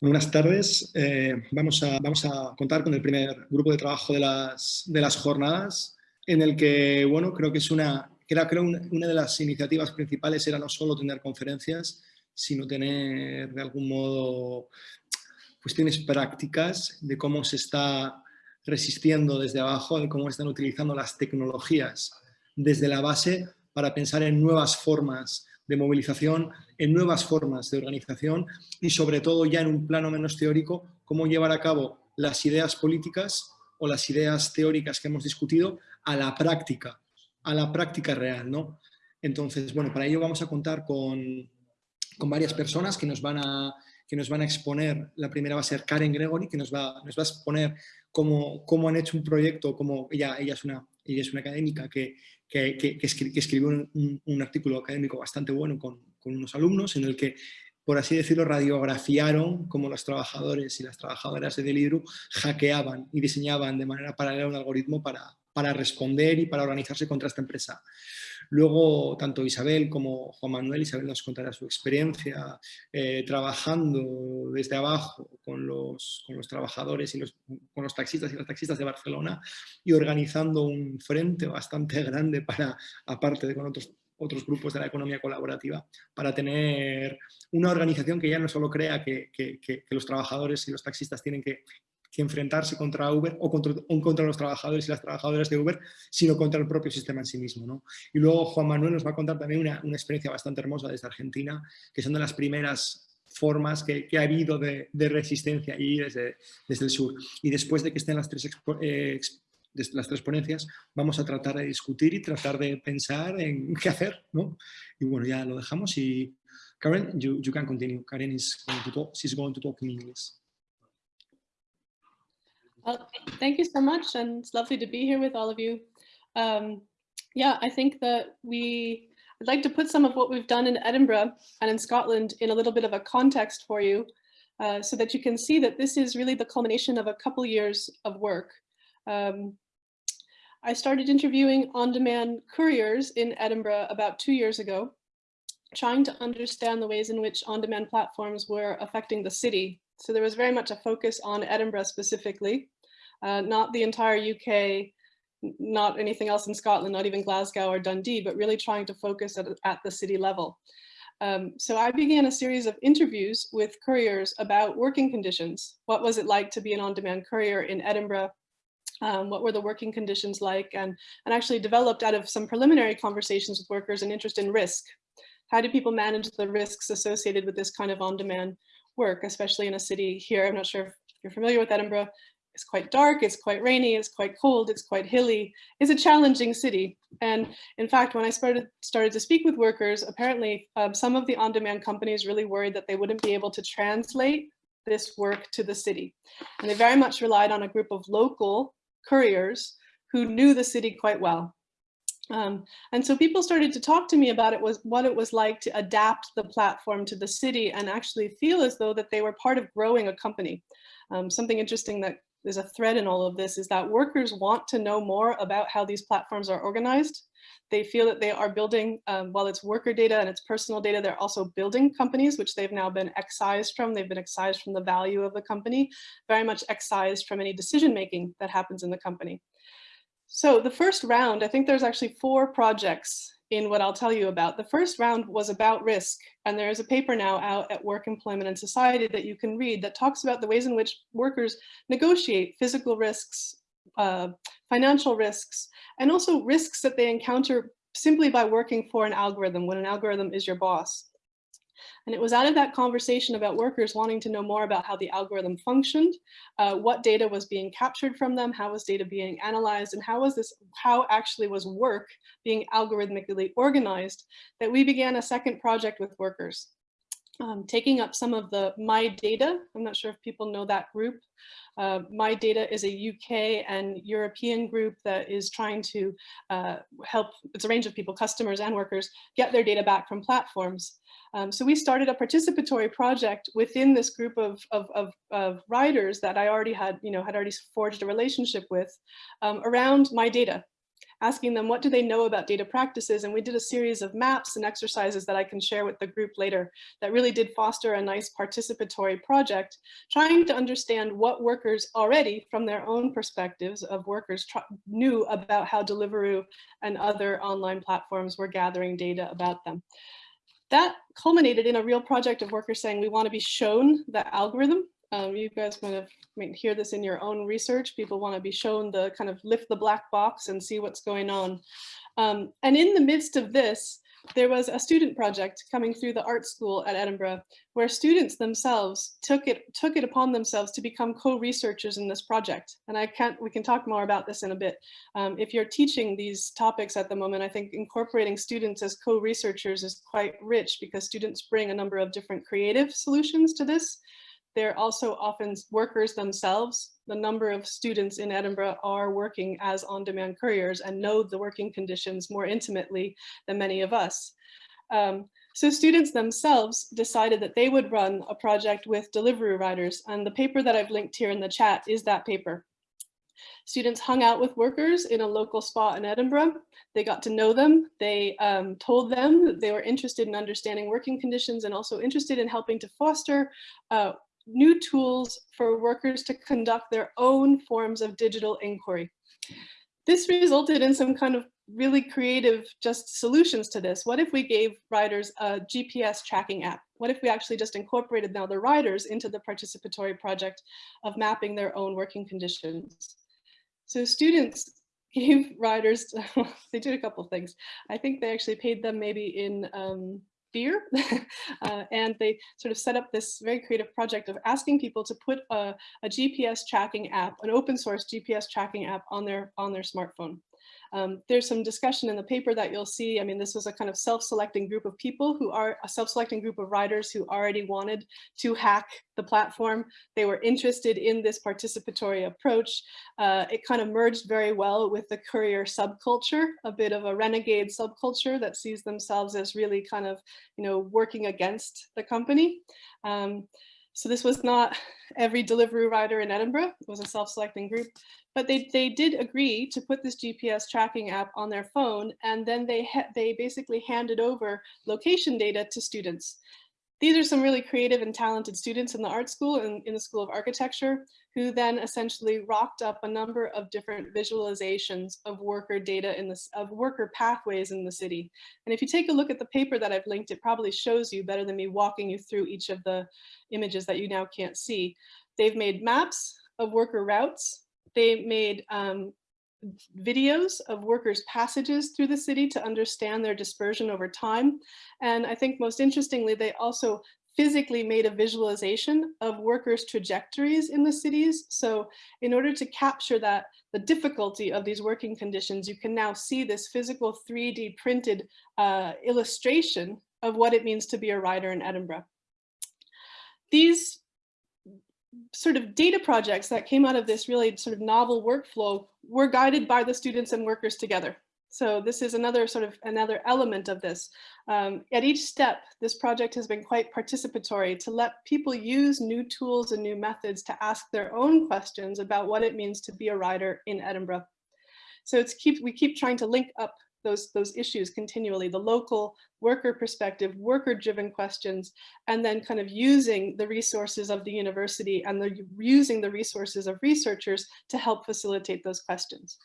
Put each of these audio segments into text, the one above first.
Buenas tardes. Eh, vamos, a, vamos a contar con el primer grupo de trabajo de las, de las jornadas, en el que, bueno, creo que es una, creo, creo una, una de las iniciativas principales era no solo tener conferencias, sino tener de algún modo cuestiones prácticas de cómo se está resistiendo desde abajo, de cómo están utilizando las tecnologías desde la base para pensar en nuevas formas de movilización, en nuevas formas de organización y sobre todo ya en un plano menos teórico, cómo llevar a cabo las ideas políticas o las ideas teóricas que hemos discutido a la práctica, a la práctica real. ¿no? Entonces, bueno, para ello vamos a contar con, con varias personas que nos van a que nos van a exponer, la primera va a ser Karen Gregory, que nos va, nos va a exponer cómo, cómo han hecho un proyecto, como ella, ella, es, una, ella es una académica que, que, que, escribió un, artículo académico bastante bueno con, unos alumnos en el que, por así decirlo, radiografiaron cómo los trabajadores y las trabajadoras de Delidru hackeaban y diseñaban de manera paralela un algoritmo para, para responder y para organizarse contra esta empresa. Luego, tanto Isabel como Juan Manuel, Isabel nos contará su experiencia eh, trabajando desde abajo con los, con los trabajadores y los, con los taxistas y las taxistas de Barcelona y organizando un frente bastante grande para, aparte de con otros otros grupos de la economía colaborativa, para tener una organización que ya no solo crea que, que, que, los trabajadores y los taxistas tienen que, que enfrentarse contra Uber o contra, o contra, los trabajadores y las trabajadoras de Uber, sino contra el propio sistema en sí mismo. ¿no? Y luego Juan Manuel nos va a contar también una, una experiencia bastante hermosa desde Argentina, que son de las primeras formas que, que ha habido de, de, resistencia y desde, desde el sur. Y después de que estén las tres, eh, las tres ponencias, vamos a tratar de discutir y tratar de pensar en qué hacer. ¿no? Y bueno, ya lo dejamos y Karen, you, you can continue. Karen is going to talk, she's going to talk in English. Well, thank you so much, and it's lovely to be here with all of you. Um, yeah, I think that we, I'd like to put some of what we've done in Edinburgh and in Scotland in a little bit of a context for you, uh, so that you can see that this is really the culmination of a couple years of work. Um, I started interviewing on-demand couriers in Edinburgh about two years ago, trying to understand the ways in which on-demand platforms were affecting the city. So there was very much a focus on Edinburgh specifically uh, not the entire UK, not anything else in Scotland, not even Glasgow or Dundee, but really trying to focus at, at the city level. Um, so I began a series of interviews with couriers about working conditions. What was it like to be an on-demand courier in Edinburgh? Um, what were the working conditions like? And, and actually developed out of some preliminary conversations with workers an interest in risk. How do people manage the risks associated with this kind of on-demand work, especially in a city here? I'm not sure if you're familiar with Edinburgh, it's quite dark, it's quite rainy, it's quite cold, it's quite hilly. It's a challenging city. And in fact, when I started, started to speak with workers, apparently um, some of the on-demand companies really worried that they wouldn't be able to translate this work to the city. And they very much relied on a group of local couriers who knew the city quite well. Um, and so people started to talk to me about it was what it was like to adapt the platform to the city and actually feel as though that they were part of growing a company. Um, something interesting that there's a thread in all of this is that workers want to know more about how these platforms are organized. They feel that they are building, um, while it's worker data and it's personal data, they're also building companies, which they've now been excised from. They've been excised from the value of the company, very much excised from any decision-making that happens in the company. So the first round, I think there's actually four projects in what I'll tell you about. The first round was about risk, and there is a paper now out at Work, Employment and Society that you can read that talks about the ways in which workers negotiate physical risks, uh, financial risks, and also risks that they encounter simply by working for an algorithm when an algorithm is your boss. And it was out of that conversation about workers wanting to know more about how the algorithm functioned, uh, what data was being captured from them, how was data being analyzed, and how was this, how actually was work being algorithmically organized, that we began a second project with workers. Um, taking up some of the My Data, I'm not sure if people know that group. Uh, My Data is a UK and European group that is trying to uh, help, it's a range of people, customers and workers, get their data back from platforms. Um, so we started a participatory project within this group of, of, of, of, writers that I already had, you know, had already forged a relationship with um, around my data. Asking them what do they know about data practices. And we did a series of maps and exercises that I can share with the group later that really did foster a nice participatory project, trying to understand what workers already from their own perspectives of workers knew about how Deliveroo and other online platforms were gathering data about them. That culminated in a real project of workers saying we want to be shown the algorithm um, you guys might have might hear this in your own research. People want to be shown the kind of lift the black box and see what's going on. Um, and in the midst of this, there was a student project coming through the art school at Edinburgh where students themselves took it took it upon themselves to become co-researchers in this project. And I can't we can talk more about this in a bit. Um, if you're teaching these topics at the moment, I think incorporating students as co-researchers is quite rich because students bring a number of different creative solutions to this. They're also often workers themselves. The number of students in Edinburgh are working as on-demand couriers and know the working conditions more intimately than many of us. Um, so students themselves decided that they would run a project with delivery riders and the paper that I've linked here in the chat is that paper. Students hung out with workers in a local spot in Edinburgh. They got to know them. They um, told them that they were interested in understanding working conditions and also interested in helping to foster uh, new tools for workers to conduct their own forms of digital inquiry. This resulted in some kind of really creative just solutions to this. What if we gave riders a GPS tracking app? What if we actually just incorporated now the riders into the participatory project of mapping their own working conditions? So students gave riders, they did a couple things. I think they actually paid them maybe in um, uh, and they sort of set up this very creative project of asking people to put a, a GPS tracking app, an open source GPS tracking app on their, on their smartphone. Um, there's some discussion in the paper that you'll see. I mean, this was a kind of self-selecting group of people who are a self-selecting group of writers who already wanted to hack the platform. They were interested in this participatory approach. Uh, it kind of merged very well with the courier subculture, a bit of a renegade subculture that sees themselves as really kind of, you know, working against the company. Um, so this was not every delivery rider in Edinburgh, it was a self-selecting group, but they, they did agree to put this GPS tracking app on their phone and then they, they basically handed over location data to students. These are some really creative and talented students in the art school and in the School of Architecture who then essentially rocked up a number of different visualizations of worker data in this of worker pathways in the city. And if you take a look at the paper that I've linked, it probably shows you better than me walking you through each of the images that you now can't see. They've made maps of worker routes. They made um, videos of workers' passages through the city to understand their dispersion over time. And I think most interestingly, they also physically made a visualization of workers' trajectories in the cities. So in order to capture that, the difficulty of these working conditions, you can now see this physical 3D printed uh, illustration of what it means to be a rider in Edinburgh. These sort of data projects that came out of this really sort of novel workflow were guided by the students and workers together. So this is another sort of another element of this. Um, at each step, this project has been quite participatory to let people use new tools and new methods to ask their own questions about what it means to be a rider in Edinburgh. So it's keep we keep trying to link up those, those issues continually, the local worker perspective, worker driven questions, and then kind of using the resources of the university and the, using the resources of researchers to help facilitate those questions.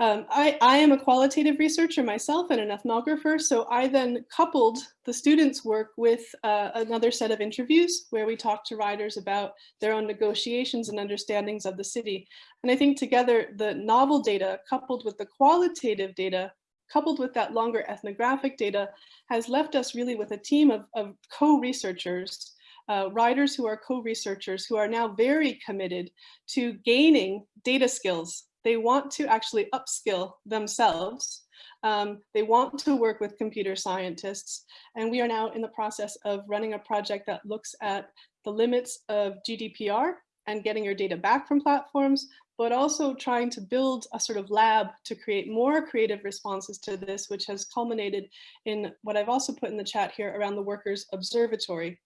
Um, I, I, am a qualitative researcher myself and an ethnographer, so I then coupled the students' work with uh, another set of interviews where we talked to writers about their own negotiations and understandings of the city. And I think together the novel data coupled with the qualitative data, coupled with that longer ethnographic data, has left us really with a team of, of co-researchers uh, writers who are co-researchers who are now very committed to gaining data skills they want to actually upskill themselves. Um, they want to work with computer scientists. And we are now in the process of running a project that looks at the limits of GDPR and getting your data back from platforms, but also trying to build a sort of lab to create more creative responses to this, which has culminated in what I've also put in the chat here around the Workers Observatory.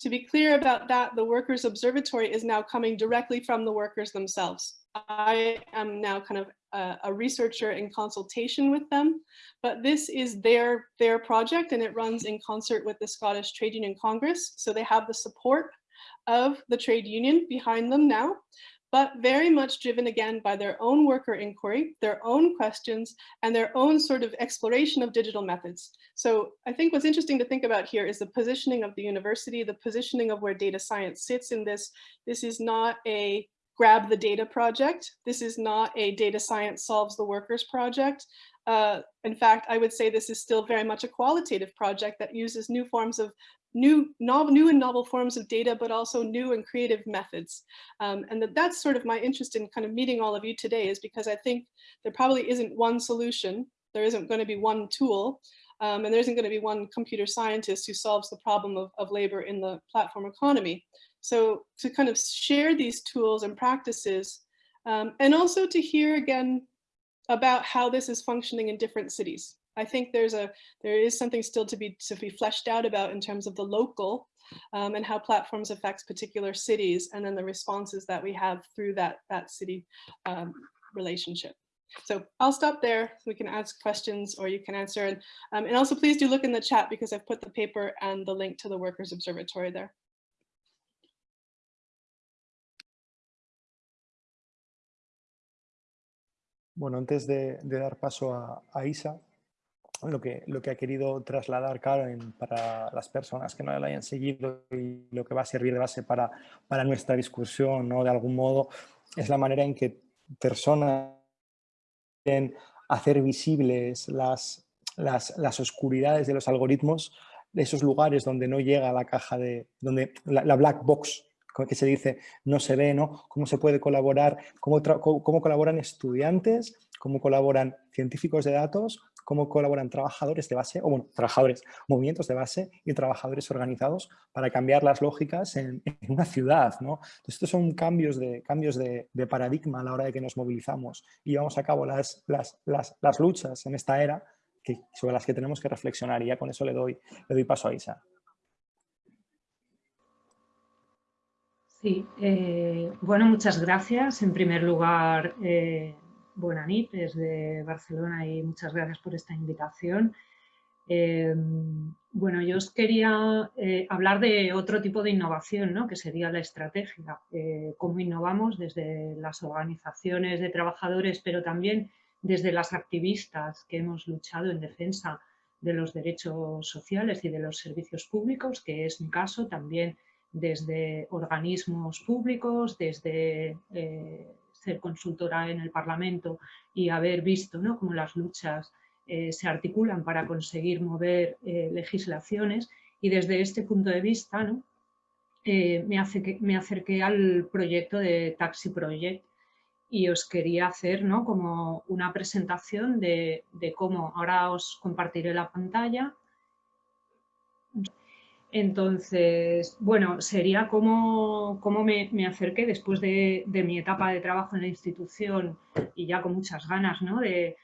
To be clear about that, the Workers Observatory is now coming directly from the workers themselves. I am now kind of a, a, researcher in consultation with them, but this is their, their project and it runs in concert with the Scottish Trade Union Congress. So they have the support of the trade union behind them now, but very much driven again by their own worker inquiry, their own questions, and their own sort of exploration of digital methods. So I think what's interesting to think about here is the positioning of the university, the positioning of where data science sits in this. This is not a grab the data project. This is not a data science solves the workers project. Uh, in fact, I would say this is still very much a qualitative project that uses new forms of new, novel, new and novel forms of data, but also new and creative methods. Um, and that, that's sort of my interest in kind of meeting all of you today is because I think there probably isn't one solution. There isn't going to be one tool. Um, and there isn't going to be one computer scientist who solves the problem of, of labor in the platform economy. So to kind of share these tools and practices, um, and also to hear again about how this is functioning in different cities. I think there's a there is something still to be to be fleshed out about in terms of the local um, and how platforms affects particular cities and then the responses that we have through that that city um, relationship. So I'll stop there. We can ask questions or you can answer. And, um, and also please do look in the chat because I've put the paper and the link to the Workers Observatory there. Bueno, antes de, dar paso a, Isa, lo que, ha querido trasladar Karen para las personas que no la hayan seguido y lo que va a servir de base para, nuestra discusión, ¿no? de algún modo, es la manera en que personas quieren hacer visibles las oscuridades de los algoritmos, de esos lugares donde no llega la caja de, donde la, black box que se dice no se ve, ¿no? Cómo se puede colaborar, cómo, cómo colaboran estudiantes, cómo colaboran científicos de datos cómo colaboran trabajadores de base, o bueno, trabajadores, movimientos de base y trabajadores organizados para cambiar las lógicas en, una ciudad. ¿no? Entonces, estos son cambios, de, cambios de, paradigma a la hora de que nos movilizamos y llevamos a cabo las, las, las, luchas en esta era que, sobre las que tenemos que reflexionar y ya con eso le doy, le doy paso a Isa. Sí, eh, bueno, muchas gracias. En primer lugar, eh, Buenanit desde Barcelona y muchas gracias por esta invitación. Em, bueno, yo os quería eh, hablar de otro tipo de innovación, ¿no? que sería la estrategia. Eh, cómo innovamos desde las organizaciones de trabajadores, pero también desde las activistas que hemos luchado en defensa de los derechos sociales y de los servicios públicos, que es mi caso, también desde organismos públicos, desde eh, ser consultora en el Parlamento y haber visto ¿no? cómo las luchas eh, se articulan para conseguir mover eh, legislaciones y desde este punto de vista ¿no? Me, hace me acerqué al proyecto de Taxi Project y os quería hacer ¿no? como una presentación de, de cómo, ahora os compartiré la pantalla, entonces, bueno, sería como, me, acerqué después de, mi etapa de trabajo en la institución y ya con muchas ganas ¿no? de,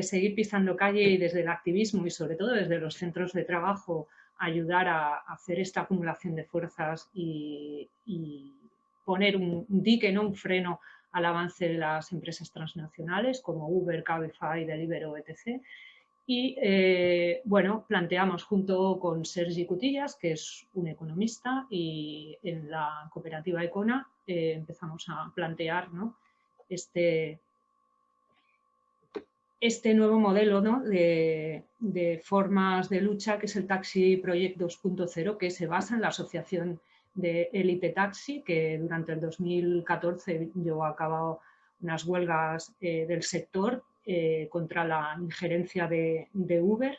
seguir pisando calle y desde el activismo y sobre todo desde los centros de trabajo ayudar a, hacer esta acumulación de fuerzas y, poner un dique, ¿no? un freno al avance de las empresas transnacionales como Uber, Cabify, Deliveroo, etc y eh, bueno, planteamos junto con Sergi Cutillas, que es un economista, y en la cooperativa Econa eh, empezamos a plantear este, este nuevo modelo de, formas de lucha, que es el Taxi Project 2.0, que se basa en la asociación de Elite Taxi, que durante el 2014 llevó a unas huelgas eh, del sector eh, contra la injerencia de, Uber.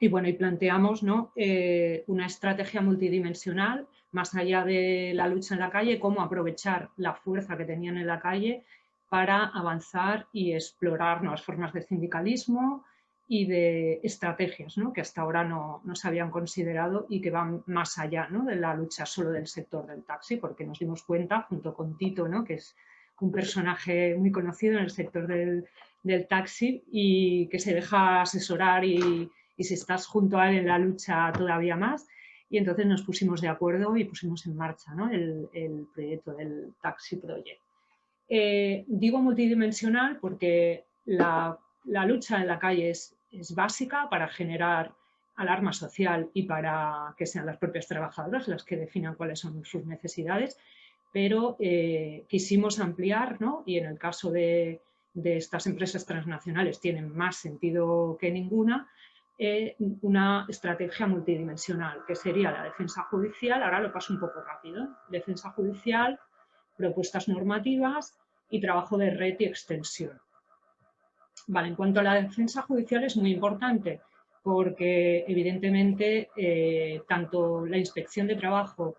Y bueno, y planteamos ¿no? Eh, una estrategia multidimensional, más allá de la lucha en la calle, cómo aprovechar la fuerza que tenían en la calle para avanzar y explorar nuevas formas de sindicalismo y de estrategias ¿no? que hasta ahora no, no, se habían considerado y que van más allá ¿no? de la lucha solo del sector del taxi, porque nos dimos cuenta, junto con Tito, que es un personaje muy conocido en el sector del, taxi y que se deja asesorar y, si estás junto a él en la lucha todavía más. Y entonces nos pusimos de acuerdo y pusimos en marcha el, proyecto del Taxi Project. Eh, digo multidimensional porque la, lucha en la calle es, es, básica para generar alarma social y para que sean las propias trabajadoras las que definan cuáles son sus necesidades, pero eh, quisimos ampliar, ¿no? y en el caso de, estas empresas transnacionales tienen más sentido que ninguna, eh, una estrategia multidimensional, que sería la defensa judicial, ahora lo paso un poco rápido, defensa judicial, propuestas normativas y trabajo de red y extensión. Vale, en cuanto a la defensa judicial es muy importante porque evidentemente eh, tanto la inspección de trabajo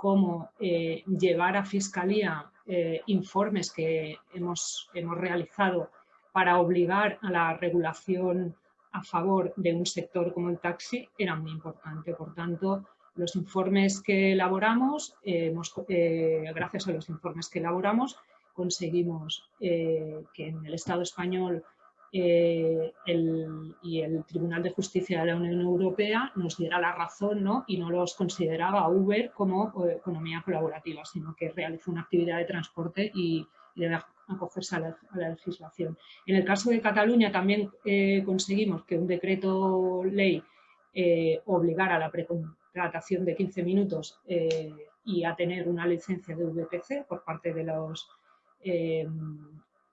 como eh, llevar a fiscalía eh, informes que hemos, hemos realizado para obligar a la regulación a favor de un sector como el taxi era muy importante. Por tanto, los informes que elaboramos, gracias a los informes que elaboramos, conseguimos que en el Estado español eh, el, y el Tribunal de Justicia de la Unión Europea nos diera la razón ¿no? y no los consideraba Uber como eh, economía colaborativa, sino que realiza una actividad de transporte y, debe acogerse a la, legislación. En el caso de Cataluña también eh, conseguimos que un decreto ley obligara a la precontratación de 15 minutos y a tener una licencia de VPC por parte de los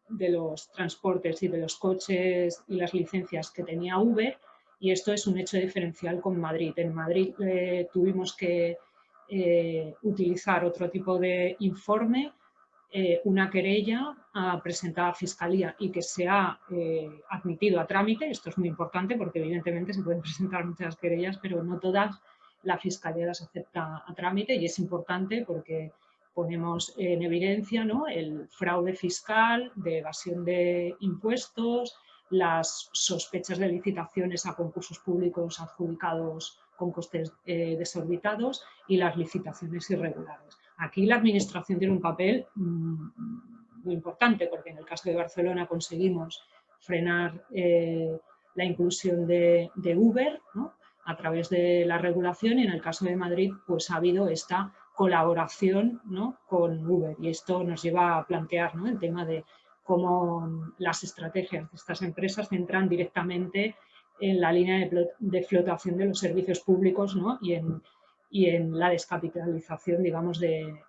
de los transportes y de los coches y las licencias que tenía Uber y esto es un hecho diferencial con Madrid. En Madrid eh, tuvimos que eh, utilizar otro tipo de informe, eh, una querella presentada a Fiscalía y que se ha admitido a trámite. Esto es muy importante porque evidentemente se pueden presentar muchas querellas, pero no todas la Fiscalía las acepta a trámite y es importante porque ponemos en evidencia el fraude fiscal, de evasión de impuestos, las sospechas de licitaciones a concursos públicos adjudicados con costes eh, desorbitados y las licitaciones irregulares. Aquí la Administración tiene un papel mm, muy importante porque en el caso de Barcelona conseguimos frenar eh, la inclusión de, Uber a través de la regulación y en el caso de Madrid pues ha habido esta colaboración con Uber. Y esto nos lleva a plantear el tema de cómo las estrategias de estas empresas centran directamente en la línea de, flotación de los servicios públicos y, en, la descapitalización digamos, de,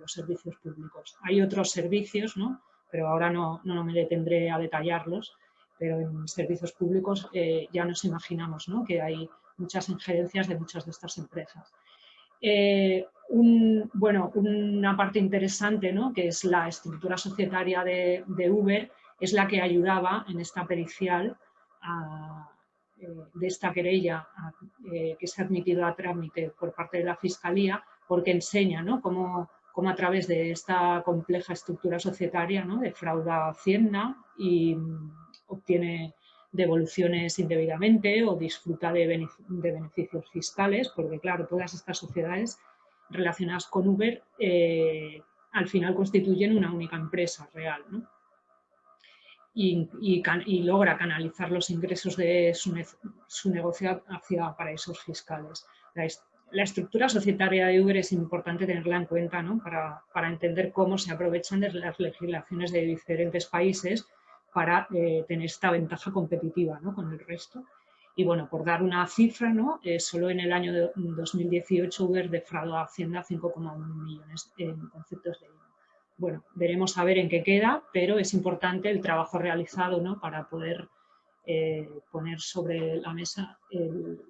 los servicios públicos. Hay otros servicios, pero ahora no, no, me detendré a detallarlos, pero en servicios públicos eh, ya nos imaginamos que hay muchas injerencias de muchas de estas empresas. Eh, una parte interesante, ¿no? que es la estructura societaria de, Uber, es la que ayudaba en esta pericial eh, de esta querella eh, que se ha admitido a trámite por parte de la Fiscalía, porque enseña ¿no? cómo, cómo, a través de esta compleja estructura societaria ¿no? defrauda Hacienda y mm, obtiene devoluciones indebidamente o disfruta de, beneficios fiscales, porque claro, todas estas sociedades relacionadas con Uber eh, al final constituyen una única empresa real. Y, logra canalizar los ingresos de su, negocio hacia paraísos fiscales. La, estructura societaria de Uber es importante tenerla en cuenta para, para entender cómo se aprovechan de las legislaciones de diferentes países para eh, tener esta ventaja competitiva con el resto. Y bueno, por dar una cifra, ¿no? Eh, solo en el año de 2018 Uber defraudó a Hacienda 5,1 millones en conceptos de IVA. Bueno, veremos a ver en qué queda, pero es importante el trabajo realizado ¿no? para poder eh, poner sobre la mesa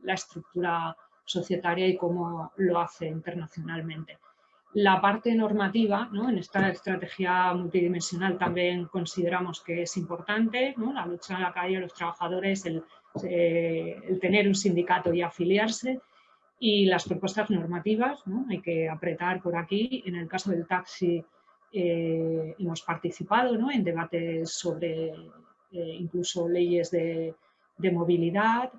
la estructura societaria y cómo lo hace internacionalmente. La parte normativa, en esta estrategia multidimensional también consideramos que es importante, la lucha en la calle los trabajadores, eh, el, tener un sindicato y afiliarse y las propuestas normativas, hay que apretar por aquí. En el caso del taxi eh, hemos participado en debates sobre eh, incluso leyes de, de movilidad,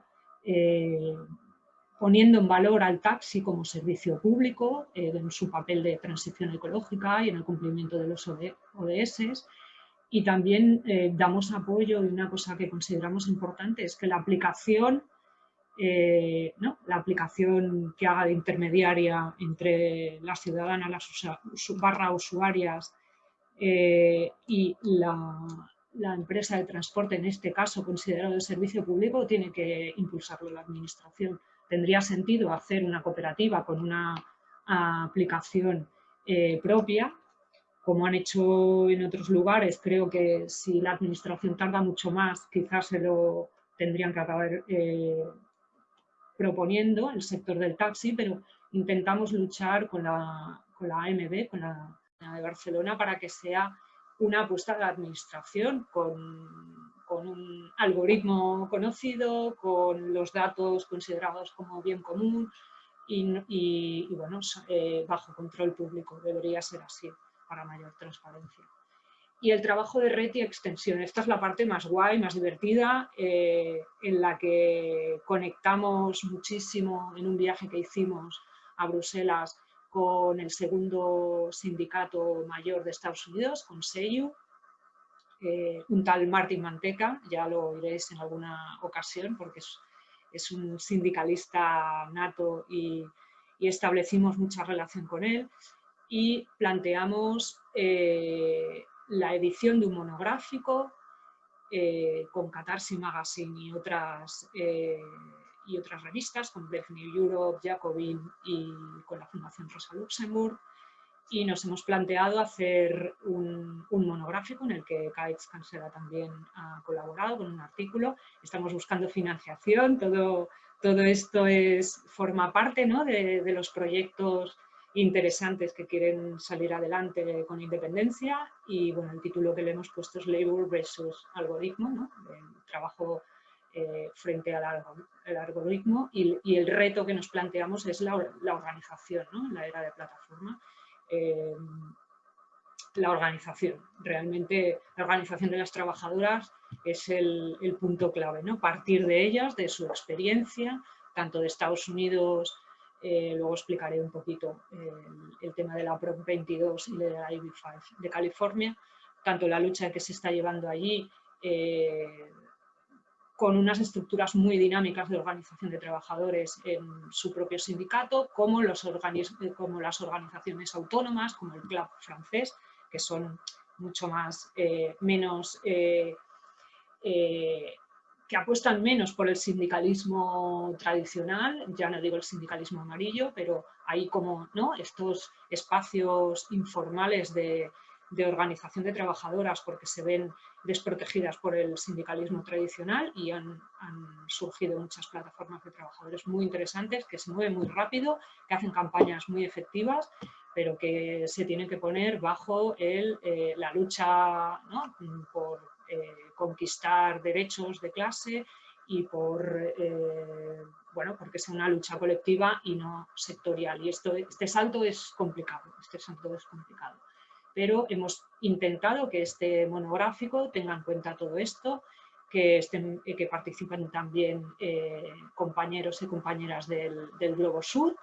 poniendo en valor al taxi como servicio público eh, en su papel de transición ecológica y en el cumplimiento de los ODS. Y también eh, damos apoyo y una cosa que consideramos importante es que la aplicación, eh, ¿no? la aplicación que haga de intermediaria entre la ciudadana, las barra usuarias y la, la, empresa de transporte, en este caso considerado de servicio público, tiene que impulsarlo la administración. Tendría sentido hacer una cooperativa con una aplicación eh, propia, como han hecho en otros lugares. Creo que si la administración tarda mucho más, quizás se lo tendrían que acabar eh, proponiendo el sector del taxi, pero intentamos luchar con la, con la AMB, con la de Barcelona para que sea una apuesta de la administración con, un algoritmo conocido, con los datos considerados como bien común y, bueno, eh, bajo control público. Debería ser así para mayor transparencia. Y el trabajo de red y extensión. Esta es la parte más guay, más divertida, eh, en la que conectamos muchísimo en un viaje que hicimos a Bruselas con el segundo sindicato mayor de Estados Unidos, con SEIU, eh, un tal Martin Manteca, ya lo oiréis en alguna ocasión porque es, un sindicalista nato y, establecimos mucha relación con él y planteamos eh, la edición de un monográfico eh, con Catarsi Magazine y otras y otras revistas como Brave New Europe, Jacobin y con la Fundación Rosa Luxemburg. Y nos hemos planteado hacer un, monográfico en el que Kaitz Cancela también ha colaborado con un artículo. Estamos buscando financiación, todo, todo esto es, forma parte ¿no? de, los proyectos interesantes que quieren salir adelante con independencia y bueno, el título que le hemos puesto es Labor versus Algoritmo, ¿no? trabajo eh, frente al, algoritmo y, el reto que nos planteamos es la, organización, ¿no? la era de plataforma. Eh, la organización, realmente la organización de las trabajadoras es el, punto clave, ¿no? partir de ellas, de su experiencia, tanto de Estados Unidos, eh, luego explicaré un poquito el tema de la PROP 22 y de la IB5 de California, tanto la lucha que se está llevando allí, con unas estructuras muy dinámicas de organización de trabajadores en su propio sindicato, como, como las organizaciones autónomas, como el Club francés, que son mucho más, eh, menos, eh, eh, que apuestan menos por el sindicalismo tradicional, ya no digo el sindicalismo amarillo, pero hay como ¿no? estos espacios informales de, de organización de trabajadoras porque se ven desprotegidas por el sindicalismo tradicional y han, surgido muchas plataformas de trabajadores muy interesantes que se mueven muy rápido, que hacen campañas muy efectivas, pero que se tienen que poner bajo el, eh, la lucha por eh, conquistar derechos de clase y por, eh, bueno, porque sea una lucha colectiva y no sectorial. Y esto, este salto es complicado, este salto es complicado pero hemos intentado que este monográfico tenga en cuenta todo esto, que, estén, que participen también eh, compañeros y compañeras del, Globo Sur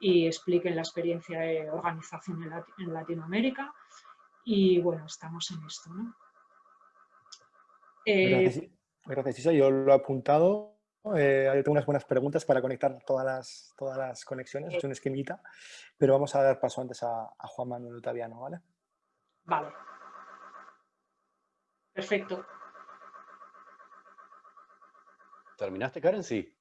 y expliquen la experiencia de organización en, Latinoamérica y bueno, estamos en esto. Eh, gracias, Isa. Yo lo he apuntado. Eh, tengo unas buenas preguntas para conectar todas las, todas las conexiones, es un esquemita, pero vamos a dar paso antes a, a Juan Manuel Otaviano, ¿vale? Vale. Perfecto. ¿Terminaste, Karen? Sí.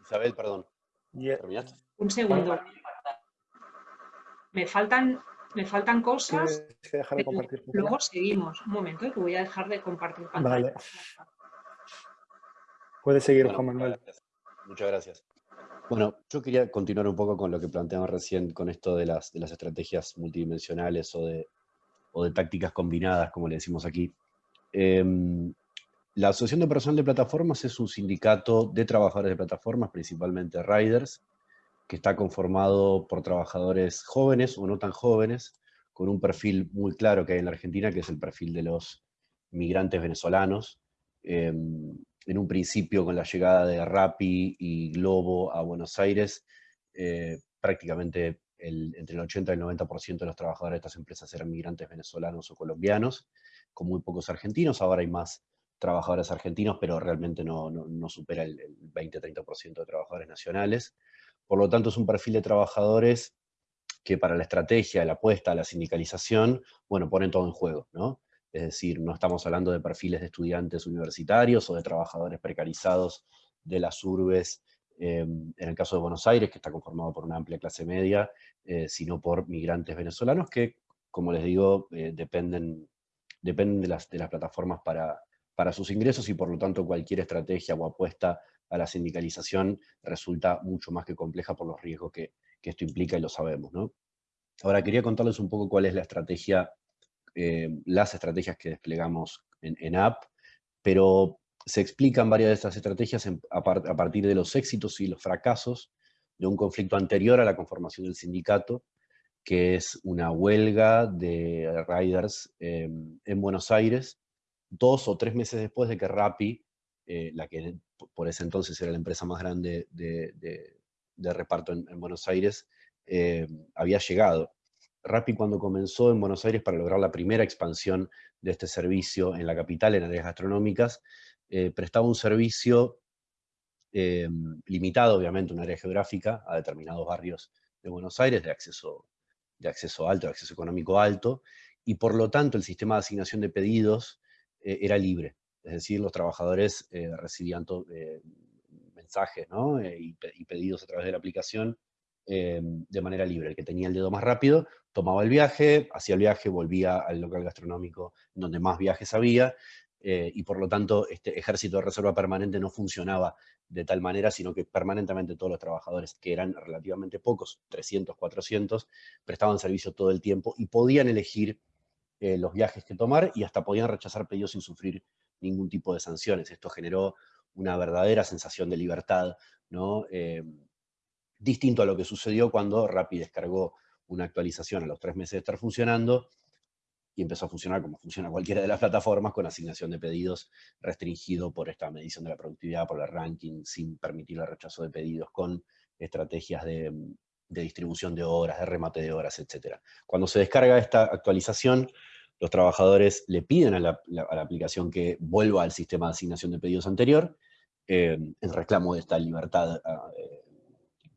Isabel, perdón. ¿Terminaste? Un segundo. Me faltan, me faltan cosas. luego seguimos. Un momento, eh, que voy a dejar de compartir pantalla. Vale. Puedes seguir, Juan Manuel. Muchas gracias. Bueno, yo quería continuar un poco con lo que planteamos recién, con esto de las, de las estrategias multidimensionales o de, o de, tácticas combinadas, como le decimos aquí. Em, la Asociación de Personal de Plataformas es un sindicato de trabajadores de plataformas, principalmente riders, que está conformado por trabajadores jóvenes o no tan jóvenes, con un perfil muy claro que hay en la Argentina, que es el perfil de los migrantes venezolanos, em, en un principio con la llegada de Rappi y Globo a Buenos Aires, eh, prácticamente entre el 80 y el 90% de los trabajadores de estas empresas eran migrantes venezolanos o colombianos, con muy pocos argentinos, ahora hay más trabajadores argentinos, pero realmente no, supera el, el 20-30% de trabajadores nacionales. Por lo tanto, es un perfil de trabajadores que para la estrategia, la apuesta, la sindicalización, bueno, ponen todo en juego, ¿no? Es decir, no estamos hablando de perfiles de estudiantes universitarios o de trabajadores precarizados de las urbes, em, en el caso de Buenos Aires, que está conformado por una amplia clase media, eh, sino por migrantes venezolanos que, como les digo, eh, dependen, dependen de, las, de las plataformas para, para sus ingresos y por lo tanto cualquier estrategia o apuesta a la sindicalización resulta mucho más que compleja por los riesgos que, esto implica y lo sabemos. ¿no? Ahora quería contarles un poco cuál es la estrategia, eh, las estrategias que desplegamos en, App, pero se explican varias de estas estrategias a, partir de los éxitos y los fracasos de un conflicto anterior a la conformación del sindicato, que es una huelga de riders eh, en Buenos Aires, dos o tres meses después de que Rappi, eh, la que por ese entonces era la empresa más grande de, reparto en, Buenos Aires, eh, había llegado. Rappi cuando comenzó en Buenos Aires para lograr la primera expansión de este servicio en la capital, en áreas gastronómicas, eh, prestaba un servicio limitado, obviamente, un área geográfica, a determinados barrios de Buenos Aires, de acceso, de acceso alto, de acceso económico alto, y por lo tanto el sistema de asignación de pedidos eh, era libre. Es decir, los trabajadores eh, recibían eh, mensajes y, pedidos a través de la aplicación de manera libre. El que tenía el dedo más rápido tomaba el viaje, hacía el viaje, volvía al local gastronómico donde más viajes había, y por lo tanto este ejército de reserva permanente no funcionaba de tal manera, sino que permanentemente todos los trabajadores, que eran relativamente pocos, 300, 400, prestaban servicio todo el tiempo y podían elegir eh, los viajes que tomar y hasta podían rechazar pedidos sin sufrir ningún tipo de sanciones. Esto generó una verdadera sensación de libertad, ¿no? Eh, distinto a lo que sucedió cuando Rappi descargó una actualización a los tres meses de estar funcionando y empezó a funcionar como funciona cualquiera de las plataformas, con asignación de pedidos restringido por esta medición de la productividad, por el ranking, sin permitir el rechazo de pedidos, con estrategias de, distribución de horas, de remate de horas, etc. Cuando se descarga esta actualización, los trabajadores le piden a la, aplicación que vuelva al sistema de asignación de pedidos anterior, eh, en reclamo de esta libertad ah,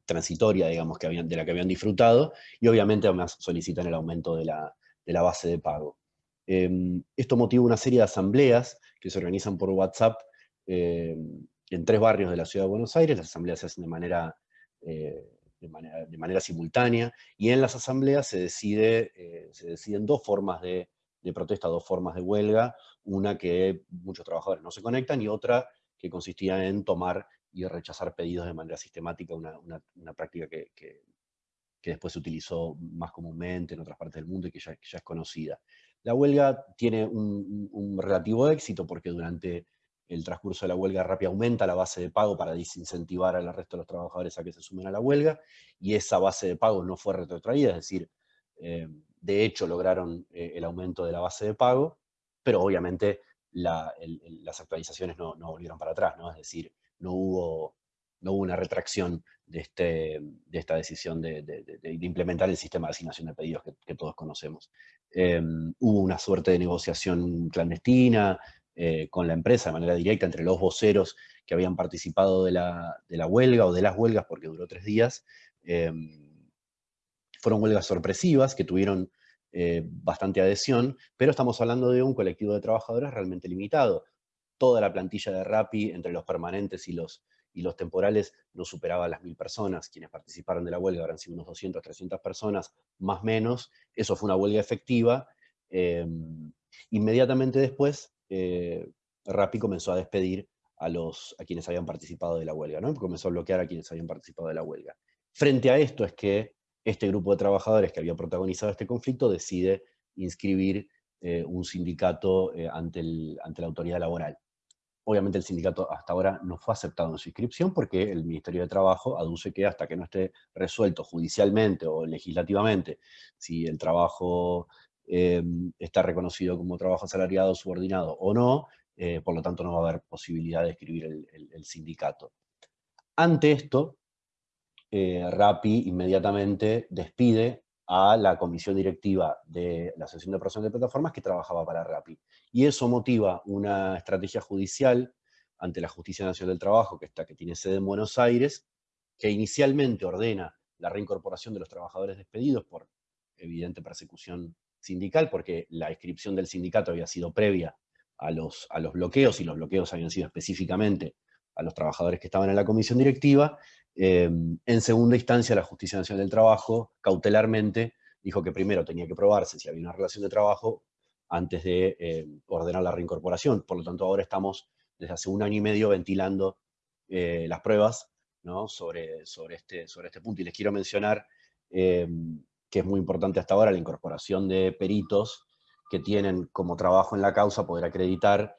transitoria, digamos, que habían, de la que habían disfrutado, y obviamente además solicitan el aumento de la, base de pago. Em, esto motiva una serie de asambleas que se organizan por WhatsApp em, en tres barrios de la ciudad de Buenos Aires, las asambleas se hacen de manera eh, de simultánea, y en las asambleas eh, se deciden dos formas de, protesta, dos formas de huelga, una que muchos trabajadores no se conectan y otra que consistía en tomar y rechazar pedidos de manera sistemática, una, práctica que, después se utilizó más comúnmente en otras partes del mundo y que ya, es conocida. La huelga tiene un, relativo éxito porque durante el transcurso de la huelga rápida aumenta la base de pago para desincentivar al resto de los trabajadores a que se sumen a la huelga, y esa base de pago no fue retrotraída, es decir, eh, de hecho lograron eh, el aumento de la base de pago, pero obviamente las actualizaciones no, volvieron para atrás, ¿no? es decir, no hubo, no hubo una retracción de, este, de esta decisión de, implementar el sistema de asignación de pedidos que, todos conocemos. Eh, hubo una suerte de negociación clandestina, eh, con la empresa de manera directa entre los voceros que habían participado de la, huelga o de las huelgas, porque duró tres días. Em, fueron huelgas sorpresivas que tuvieron eh, bastante adhesión, pero estamos hablando de un colectivo de trabajadores realmente limitado. Toda la plantilla de RAPI, entre los permanentes y los, y los temporales, no superaba las mil personas. Quienes participaron de la huelga habrán sido unos 200, 300 personas, más menos. Eso fue una huelga efectiva. Em, inmediatamente después, eh, Rappi comenzó a despedir a, los, a quienes habían participado de la huelga, ¿no? comenzó a bloquear a quienes habían participado de la huelga. Frente a esto es que este grupo de trabajadores que había protagonizado este conflicto decide inscribir eh, un sindicato eh, ante, ante la autoridad laboral. Obviamente el sindicato hasta ahora no fue aceptado en su inscripción porque el Ministerio de Trabajo aduce que hasta que no esté resuelto judicialmente o legislativamente si el trabajo Em, está reconocido como trabajo asalariado, subordinado o no, eh, por lo tanto no va a haber posibilidad de escribir el, sindicato. Ante esto, eh, RAPI inmediatamente despide a la comisión directiva de la Asociación de Personas de Plataformas que trabajaba para RAPI. Y eso motiva una estrategia judicial ante la Justicia Nacional del Trabajo, que, está, que tiene sede en Buenos Aires, que inicialmente ordena la reincorporación de los trabajadores despedidos por evidente persecución sindical, porque la inscripción del sindicato había sido previa a los, a los bloqueos, y los bloqueos habían sido específicamente a los trabajadores que estaban en la comisión directiva. Em, en segunda instancia, la Justicia Nacional del Trabajo, cautelarmente, dijo que primero tenía que probarse si había una relación de trabajo antes de em, ordenar la reincorporación. Por lo tanto, ahora estamos desde hace un año y medio ventilando eh, las pruebas sobre, sobre, este, sobre este punto. Y les quiero mencionar em, que es muy importante hasta ahora la incorporación de peritos que tienen como trabajo en la causa poder acreditar,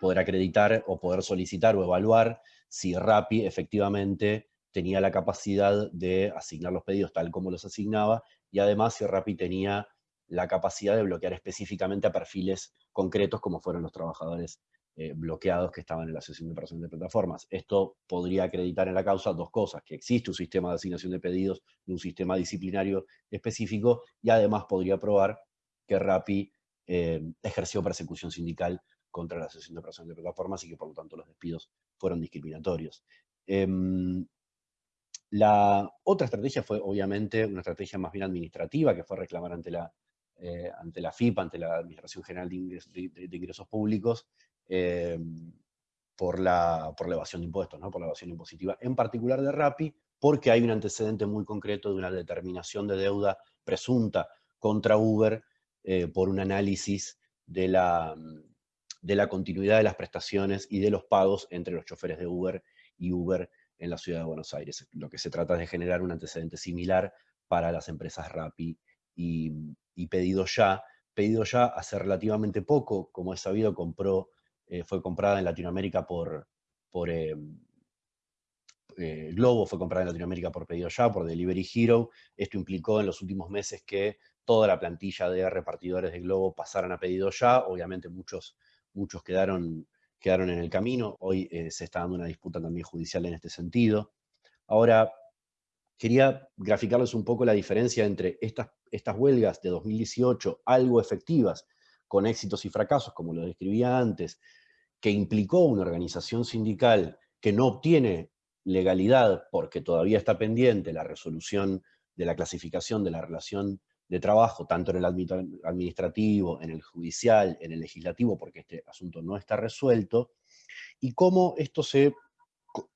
poder acreditar o poder solicitar o evaluar si RAPI efectivamente tenía la capacidad de asignar los pedidos tal como los asignaba, y además si RAPI tenía la capacidad de bloquear específicamente a perfiles concretos como fueron los trabajadores eh, bloqueados que estaban en la sesión de operación de plataformas. Esto podría acreditar en la causa dos cosas, que existe un sistema de asignación de pedidos y un sistema disciplinario específico, y además podría probar que RAPI eh, ejerció persecución sindical contra la sesión de operación de plataformas y que por lo tanto los despidos fueron discriminatorios. Em, la otra estrategia fue obviamente una estrategia más bien administrativa, que fue reclamar ante la, eh, ante la FIP, ante la Administración General de, Ingresos, Públicos, em, por, la, por la evasión de impuestos, ¿no? por la evasión impositiva, en particular de RAPI, porque hay un antecedente muy concreto de una determinación de deuda presunta contra Uber eh, por un análisis de la, de la continuidad de las prestaciones y de los pagos entre los choferes de Uber y Uber en la ciudad de Buenos Aires. Lo que se trata es de generar un antecedente similar para las empresas Rappi y, Pedido Ya. Pedido Ya hace relativamente poco, como es sabido, compró, eh, fue comprada en Latinoamérica por, por eh, eh, Globo, fue comprada en Latinoamérica por Pedido Ya, por Delivery Hero. Esto implicó en los últimos meses que toda la plantilla de repartidores de Globo pasaran a Pedido Ya. Obviamente muchos muchos quedaron, quedaron en el camino, hoy eh, se está dando una disputa también judicial en este sentido. Ahora, quería graficarles un poco la diferencia entre estas, estas huelgas de 2018, algo efectivas, con éxitos y fracasos, como lo describía antes, que implicó una organización sindical que no obtiene legalidad porque todavía está pendiente la resolución de la clasificación de la relación de trabajo, tanto en el administrativo, en el judicial, en el legislativo, porque este asunto no está resuelto, y cómo esto se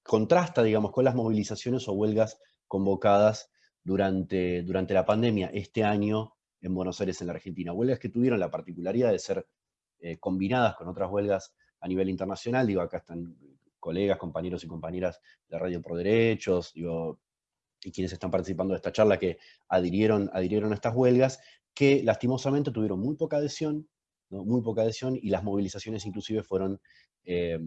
contrasta, digamos, con las movilizaciones o huelgas convocadas durante, durante la pandemia este año en Buenos Aires, en la Argentina. Huelgas que tuvieron la particularidad de ser eh, combinadas con otras huelgas a nivel internacional, digo, acá están colegas, compañeros y compañeras de Radio Pro Derechos, digo, y quienes están participando de esta charla que adhirieron, adhirieron a estas huelgas, que lastimosamente tuvieron muy poca adhesión, muy poca adhesión, y las movilizaciones inclusive fueron eh,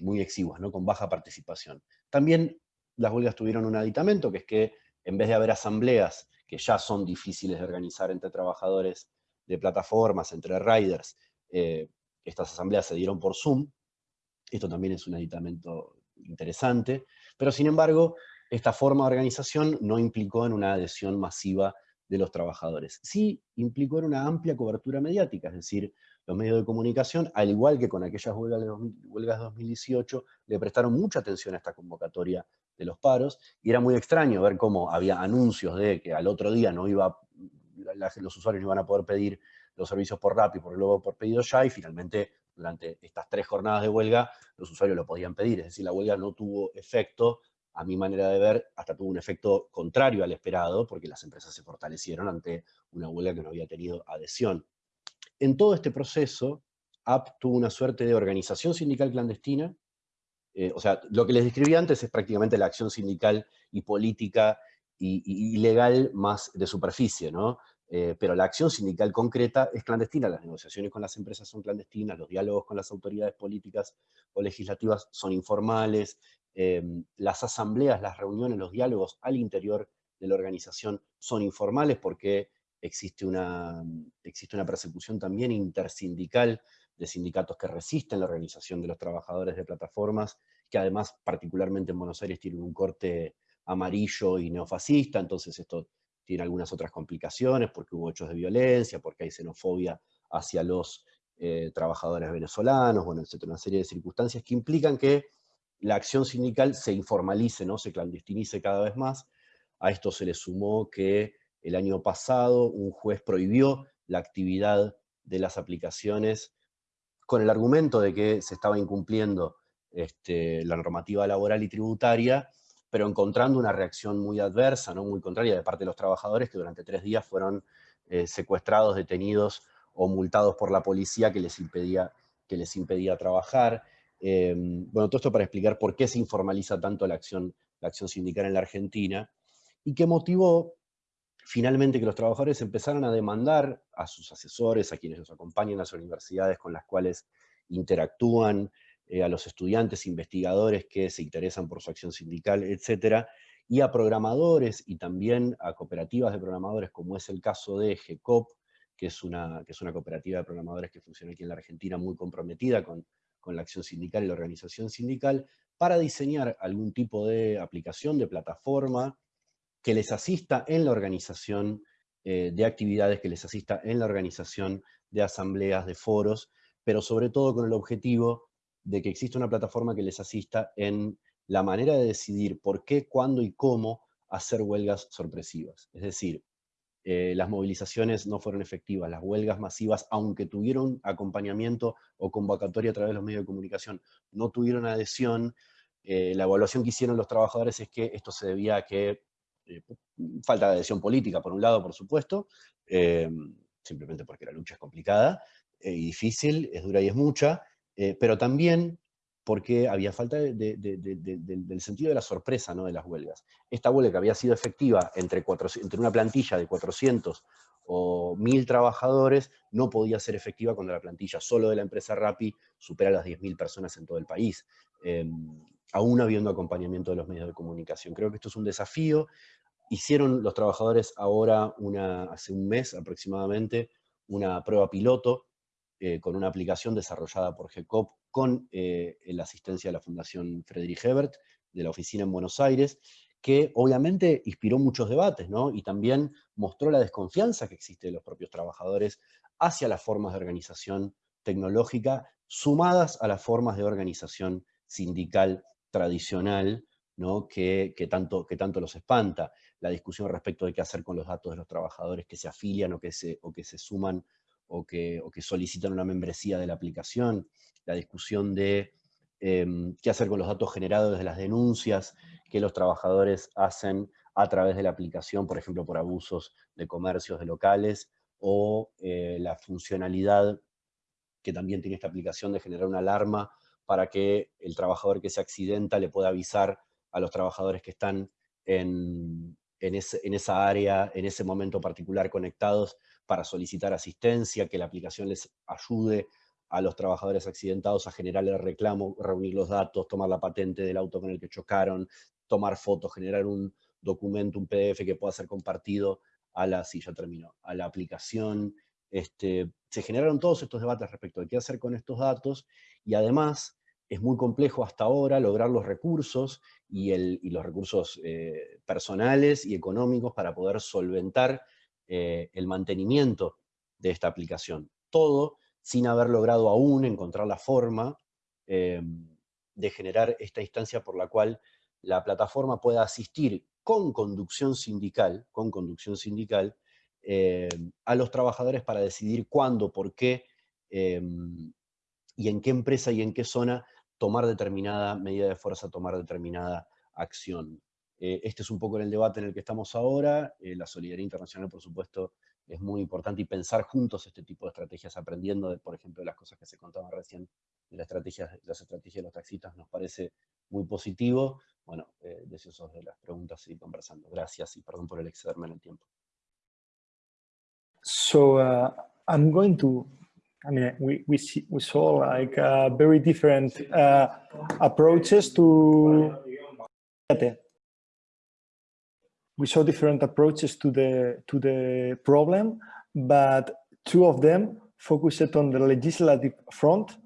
muy exiguas, ¿no? con baja participación. También las huelgas tuvieron un aditamento, que es que en vez de haber asambleas que ya son difíciles de organizar entre trabajadores de plataformas, entre riders, eh, estas asambleas se dieron por Zoom, esto también es un aditamento interesante, pero sin embargo, esta forma de organización no implicó en una adhesión masiva de los trabajadores. Sí implicó en una amplia cobertura mediática, es decir, los medios de comunicación, al igual que con aquellas huelgas de, huelgas 2018, le prestaron mucha atención a esta convocatoria de los paros, y era muy extraño ver cómo había anuncios de que al otro día no iba, los usuarios no iban a poder pedir los servicios por Rappi, por luego por pedido ya, y finalmente durante estas tres jornadas de huelga los usuarios lo podían pedir, es decir, la huelga no tuvo efecto a mi manera de ver, hasta tuvo un efecto contrario al esperado, porque las empresas se fortalecieron ante una huelga que no había tenido adhesión. En todo este proceso, AP tuvo una suerte de organización sindical clandestina, eh, o sea, lo que les describí antes es prácticamente la acción sindical y política y, legal más de superficie, ¿no? Eh, pero la acción sindical concreta es clandestina, las negociaciones con las empresas son clandestinas, los diálogos con las autoridades políticas o legislativas son informales, Em, las asambleas, las reuniones, los diálogos al interior de la organización son informales porque existe una, existe una persecución también intersindical de sindicatos que resisten la organización de los trabajadores de plataformas, que además particularmente en Buenos Aires tienen un corte amarillo y neofascista, entonces esto tiene algunas otras complicaciones porque hubo hechos de violencia, porque hay xenofobia hacia los eh, trabajadores venezolanos, bueno, etcétera, una serie de circunstancias que implican que la acción sindical se informalice, ¿no? se clandestinice cada vez más. A esto se le sumó que el año pasado un juez prohibió la actividad de las aplicaciones con el argumento de que se estaba incumpliendo este, la normativa laboral y tributaria, pero encontrando una reacción muy adversa, ¿no? muy contraria de parte de los trabajadores que durante tres días fueron eh, secuestrados, detenidos o multados por la policía que les impedía, que les impedía trabajar. Em, bueno, todo esto para explicar por qué se informaliza tanto la acción, sindical en la Argentina y qué motivó finalmente que los trabajadores empezaran a demandar a sus asesores, a quienes los acompañan a las universidades con las cuales interactúan, eh, a los estudiantes, investigadores que se interesan por su acción sindical, etcétera, y a programadores y también a cooperativas de programadores, como es el caso de GECOP, que es una cooperativa de programadores que funciona aquí en la Argentina muy comprometida con, con la acción sindical y la organización sindical, para diseñar algún tipo de aplicación, de plataforma, que les asista en la organización eh, de actividades, que les asista en la organización de asambleas, de foros, pero sobre todo con el objetivo de que exista una plataforma que les asista en la manera de decidir por qué, cuándo y cómo hacer huelgas sorpresivas. Es decir, eh, las movilizaciones no fueron efectivas, las huelgas masivas, aunque tuvieron acompañamiento o convocatoria a través de los medios de comunicación, no tuvieron adhesión. Eh, la evaluación que hicieron los trabajadores es que esto se debía a que eh, falta de adhesión política, por un lado, por supuesto, simplemente porque la lucha es complicada y difícil, es dura y es mucha, pero también porque había falta del sentido de la sorpresa ¿no? de las huelgas. Esta huelga que había sido efectiva entre, una plantilla de 400 o 1000 trabajadores, no podía ser efectiva cuando la plantilla solo de la empresa Rappi supera las 10.000 personas en todo el país, em, aún habiendo acompañamiento de los medios de comunicación. Creo que esto es un desafío. Hicieron los trabajadores ahora, hace un mes aproximadamente, una prueba piloto eh, con una aplicación desarrollada por GECOP con eh, la asistencia de la Fundación Friedrich Ebert, de la oficina en Buenos Aires, que obviamente inspiró muchos debates, ¿no? Y también mostró la desconfianza que existe de los propios trabajadores hacia las formas de organización tecnológica, sumadas a las formas de organización sindical tradicional, ¿no? que, tanto, que tanto los espanta. La discusión respecto de qué hacer con los datos de los trabajadores que se afilian o que se, o que se suman o que, o que solicitan una membresía de la aplicación, la discusión de em, qué hacer con los datos generados desde las denuncias que los trabajadores hacen a través de la aplicación, por ejemplo, por abusos de comercios de locales, o eh, la funcionalidad que también tiene esta aplicación de generar una alarma para que el trabajador que se accidenta le pueda avisar a los trabajadores que están en, en, en esa área, en ese momento particular conectados, para solicitar asistencia, que la aplicación les ayude a los trabajadores accidentados a generar el reclamo, reunir los datos, tomar la patente del auto con el que chocaron, tomar fotos, generar un documento, un PDF que pueda ser compartido a la, sí, a la aplicación. Este, se generaron todos estos debates respecto de qué hacer con estos datos y además es muy complejo hasta ahora lograr los recursos y, el, los recursos eh, personales y económicos para poder solventar eh, el mantenimiento de esta aplicación. Todo sin haber logrado aún encontrar la forma eh, de generar esta instancia por la cual la plataforma pueda asistir con conducción sindical, con conducción sindical eh, a los trabajadores para decidir cuándo, por qué y en qué empresa y en qué zona tomar determinada medida de fuerza, tomar determinada acción. Eh, este es un poco el debate en el que estamos ahora. Eh, la solidaridad internacional, por supuesto, es muy importante y pensar juntos este tipo de estrategias, aprendiendo, de, por ejemplo, de las cosas que se contaban recién de las estrategias, las estrategias de los taxistas, nos parece muy positivo. Bueno, eh, deseosos de las preguntas seguir conversando. Gracias y perdón por el excederme en el tiempo. So uh, I'm going to I mean, we, we, see, we saw like uh, very different uh, approaches to we saw different approaches to the to the problem, but two of them focused on the legislative front.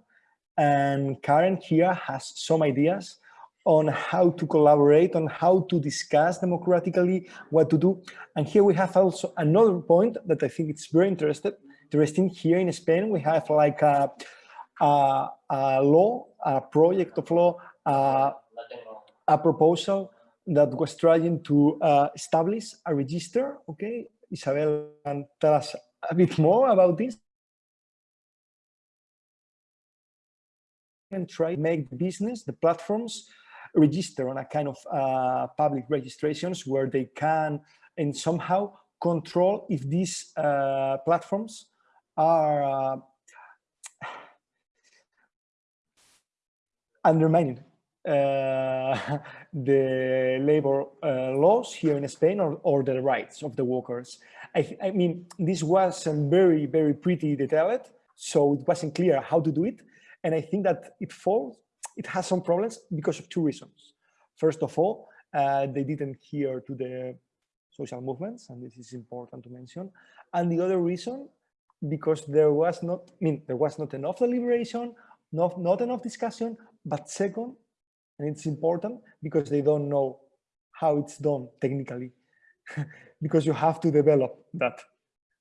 And Karen here has some ideas on how to collaborate, on how to discuss democratically what to do. And here we have also another point that I think it's very interested, interesting. Here in Spain, we have like a, a, a law, a project of law, uh, a proposal that was trying to uh, establish a register. Okay, Isabel can tell us a bit more about this. And try to make the business, the platforms, register on a kind of uh, public registrations where they can and somehow control if these uh, platforms are uh, undermining uh, the labor uh, laws here in Spain or, or the rights of the workers. I, I mean, this wasn't very, very pretty detailed, so it wasn't clear how to do it. And I think that it falls, it has some problems because of two reasons. First of all, uh, they didn't hear to the social movements, and this is important to mention. And the other reason, because there was not, I mean, there was not enough deliberation, not, not enough discussion, but second, and it's important because they don't know how it's done technically, because you have to develop that.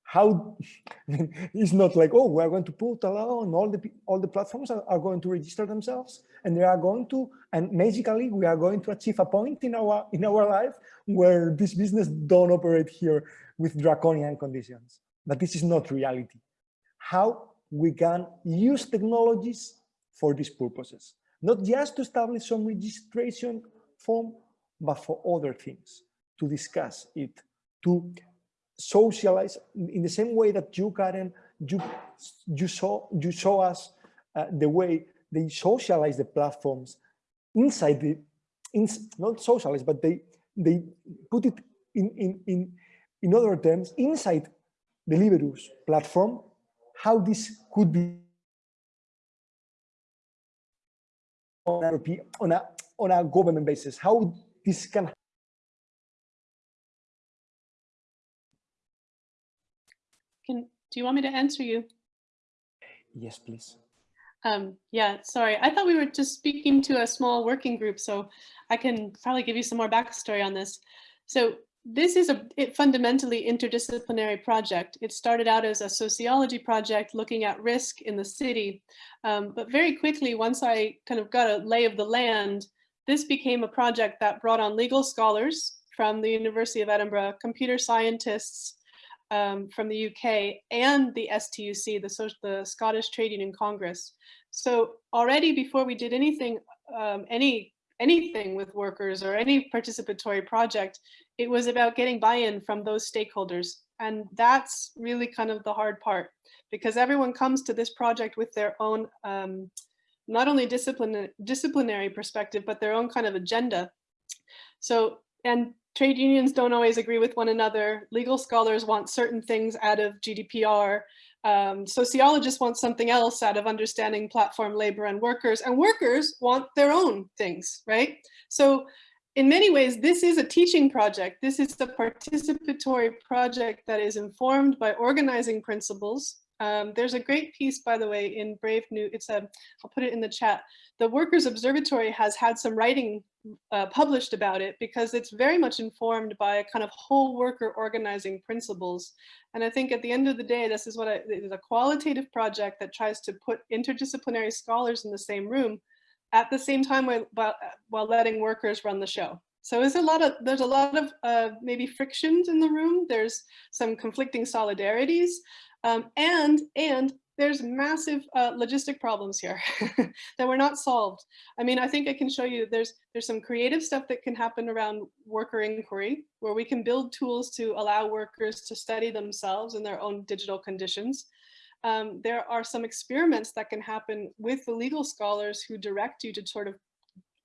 How it's not like, oh, we're going to put a law and all the all the platforms are, are going to register themselves and they are going to, and magically we are going to achieve a point in our in our life where this business don't operate here with draconian conditions. But this is not reality. How we can use technologies for these purposes not just to establish some registration form, but for other things, to discuss it, to socialize in the same way that you, Karen, you, you, saw, you show us uh, the way they socialize the platforms inside the, in, not socialize, but they, they put it in, in, in, in other terms, inside the Liberus platform, how this could be on a, on a, on a government basis, how this can Can, do you want me to answer you? Yes, please. Um, yeah, sorry. I thought we were just speaking to a small working group, so I can probably give you some more backstory on this. So this is a fundamentally interdisciplinary project. It started out as a sociology project looking at risk in the city. Um, but very quickly, once I kind of got a lay of the land, this became a project that brought on legal scholars from the University of Edinburgh, computer scientists um, from the UK, and the STUC, the, the Scottish Trade Union Congress. So already before we did anything, um, any anything with workers or any participatory project, it was about getting buy-in from those stakeholders. And that's really kind of the hard part because everyone comes to this project with their own, um, not only discipline, disciplinary perspective, but their own kind of agenda. So, and trade unions don't always agree with one another. Legal scholars want certain things out of GDPR. Um, sociologists want something else out of understanding platform labor and workers, and workers want their own things, right? So in many ways, this is a teaching project. This is the participatory project that is informed by organizing principles. Um, there's a great piece, by the way, in Brave New, it's a, I'll put it in the chat. The Workers Observatory has had some writing uh, published about it because it's very much informed by a kind of whole worker organizing principles. And I think at the end of the day, this is what I, is a qualitative project that tries to put interdisciplinary scholars in the same room at the same time while, while letting workers run the show. So there's a lot of there's a lot of uh, maybe frictions in the room. There's some conflicting solidarities, um, and and there's massive uh, logistic problems here that were not solved. I mean, I think I can show you there's there's some creative stuff that can happen around worker inquiry, where we can build tools to allow workers to study themselves in their own digital conditions. Um, there are some experiments that can happen with the legal scholars who direct you to sort of,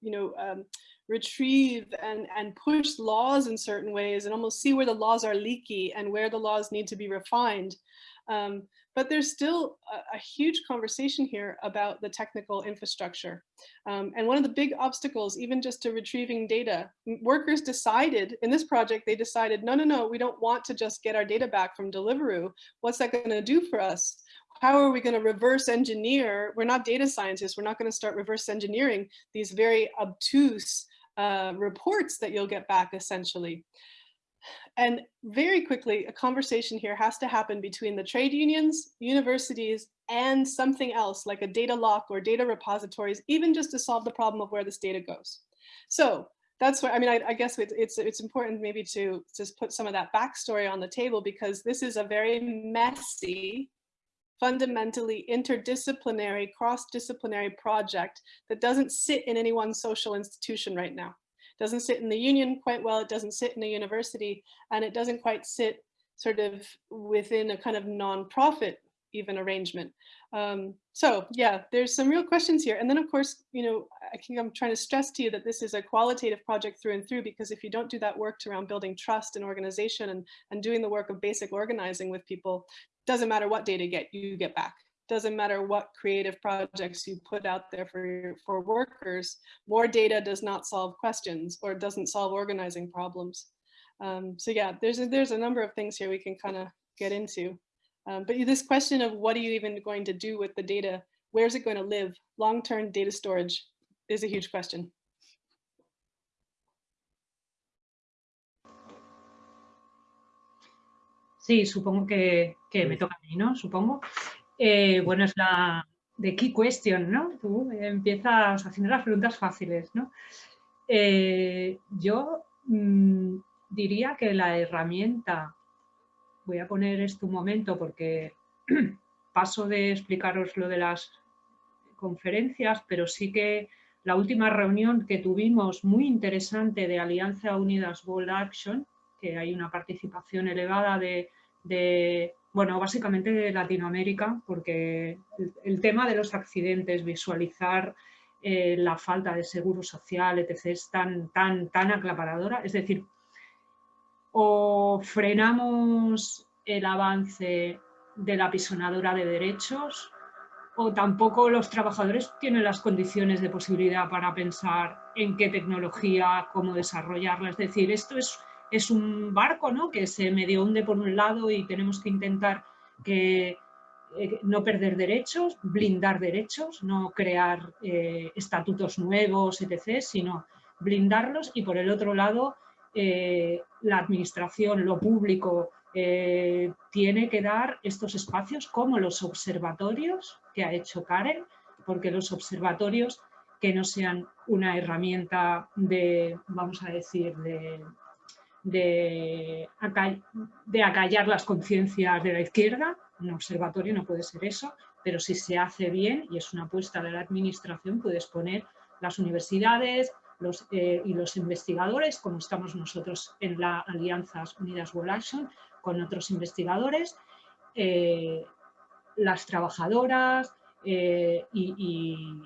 you know, um, retrieve and, and push laws in certain ways and almost see where the laws are leaky and where the laws need to be refined. Um, but there's still a, a, huge conversation here about the technical infrastructure. Um, and one of the big obstacles, even just to retrieving data, workers decided in this project, they decided, no, no, no, we don't want to just get our data back from Deliveroo. What's that gonna do for us? How are we gonna reverse engineer? We're not data scientists. We're not gonna start reverse engineering these very obtuse uh, reports that you'll get back essentially. And very quickly, a conversation here has to happen between the trade unions, universities, and something else like a data lock or data repositories, even just to solve the problem of where this data goes. So that's where, I mean, I, I guess it's, it's, it's important maybe to just put some of that backstory on the table because this is a very messy, fundamentally interdisciplinary, cross-disciplinary project that doesn't sit in any one social institution right now. Doesn't sit in the union quite well, it doesn't sit in a university, and it doesn't quite sit sort of within a kind of non-profit even arrangement. Um, so yeah, there's some real questions here. And then of course, you know, I think I'm trying to stress to you that this is a qualitative project through and through, because if you don't do that work around building trust and organization and, and doing the work of basic organizing with people, doesn't matter what data get, you get back. Doesn't matter what creative projects you put out there for, for workers, more data does not solve questions or doesn't solve organizing problems. Um, so yeah, there's a, there's a number of things here we can kind of get into. Um, but this question of what are you even going to do with the data? Where's it going to live? Long-term data storage is a huge question. Sí, supongo que, que me toca a mí, ¿no? Supongo. Eh, bueno, es la de key question, ¿no? Tú empiezas haciendo las preguntas fáciles, ¿no? Eh, yo mmm, diría que la herramienta voy a poner esto un momento porque paso de explicaros lo de las conferencias, pero sí que la última reunión que tuvimos muy interesante de Alianza Unidas World Action, que hay una participación elevada de, bueno, básicamente Latinoamérica, porque el, tema de los accidentes, visualizar eh, la falta de seguro social, etc., es tan, tan, tan aclaparadora. Es decir, o frenamos el avance de la pisonadora de derechos o tampoco los trabajadores tienen las condiciones de posibilidad para pensar en qué tecnología, cómo desarrollarla. Es decir, esto es, es un barco ¿no? que se medio hunde por un lado y tenemos que intentar que, eh, no perder derechos, blindar derechos, no crear eh, estatutos nuevos, etc., sino blindarlos y por el otro lado eh, la administración, lo público, tiene que dar estos espacios como los observatorios que ha hecho Karen, porque los observatorios que no sean una herramienta de, vamos a decir, de, de, acallar las conciencias de la izquierda, un observatorio no puede ser eso, pero si se hace bien y es una apuesta de la administración, puedes poner las universidades, eh, y los investigadores, como estamos nosotros en la Alianzas Unidas World Action, con otros investigadores, eh, las trabajadoras eh, y,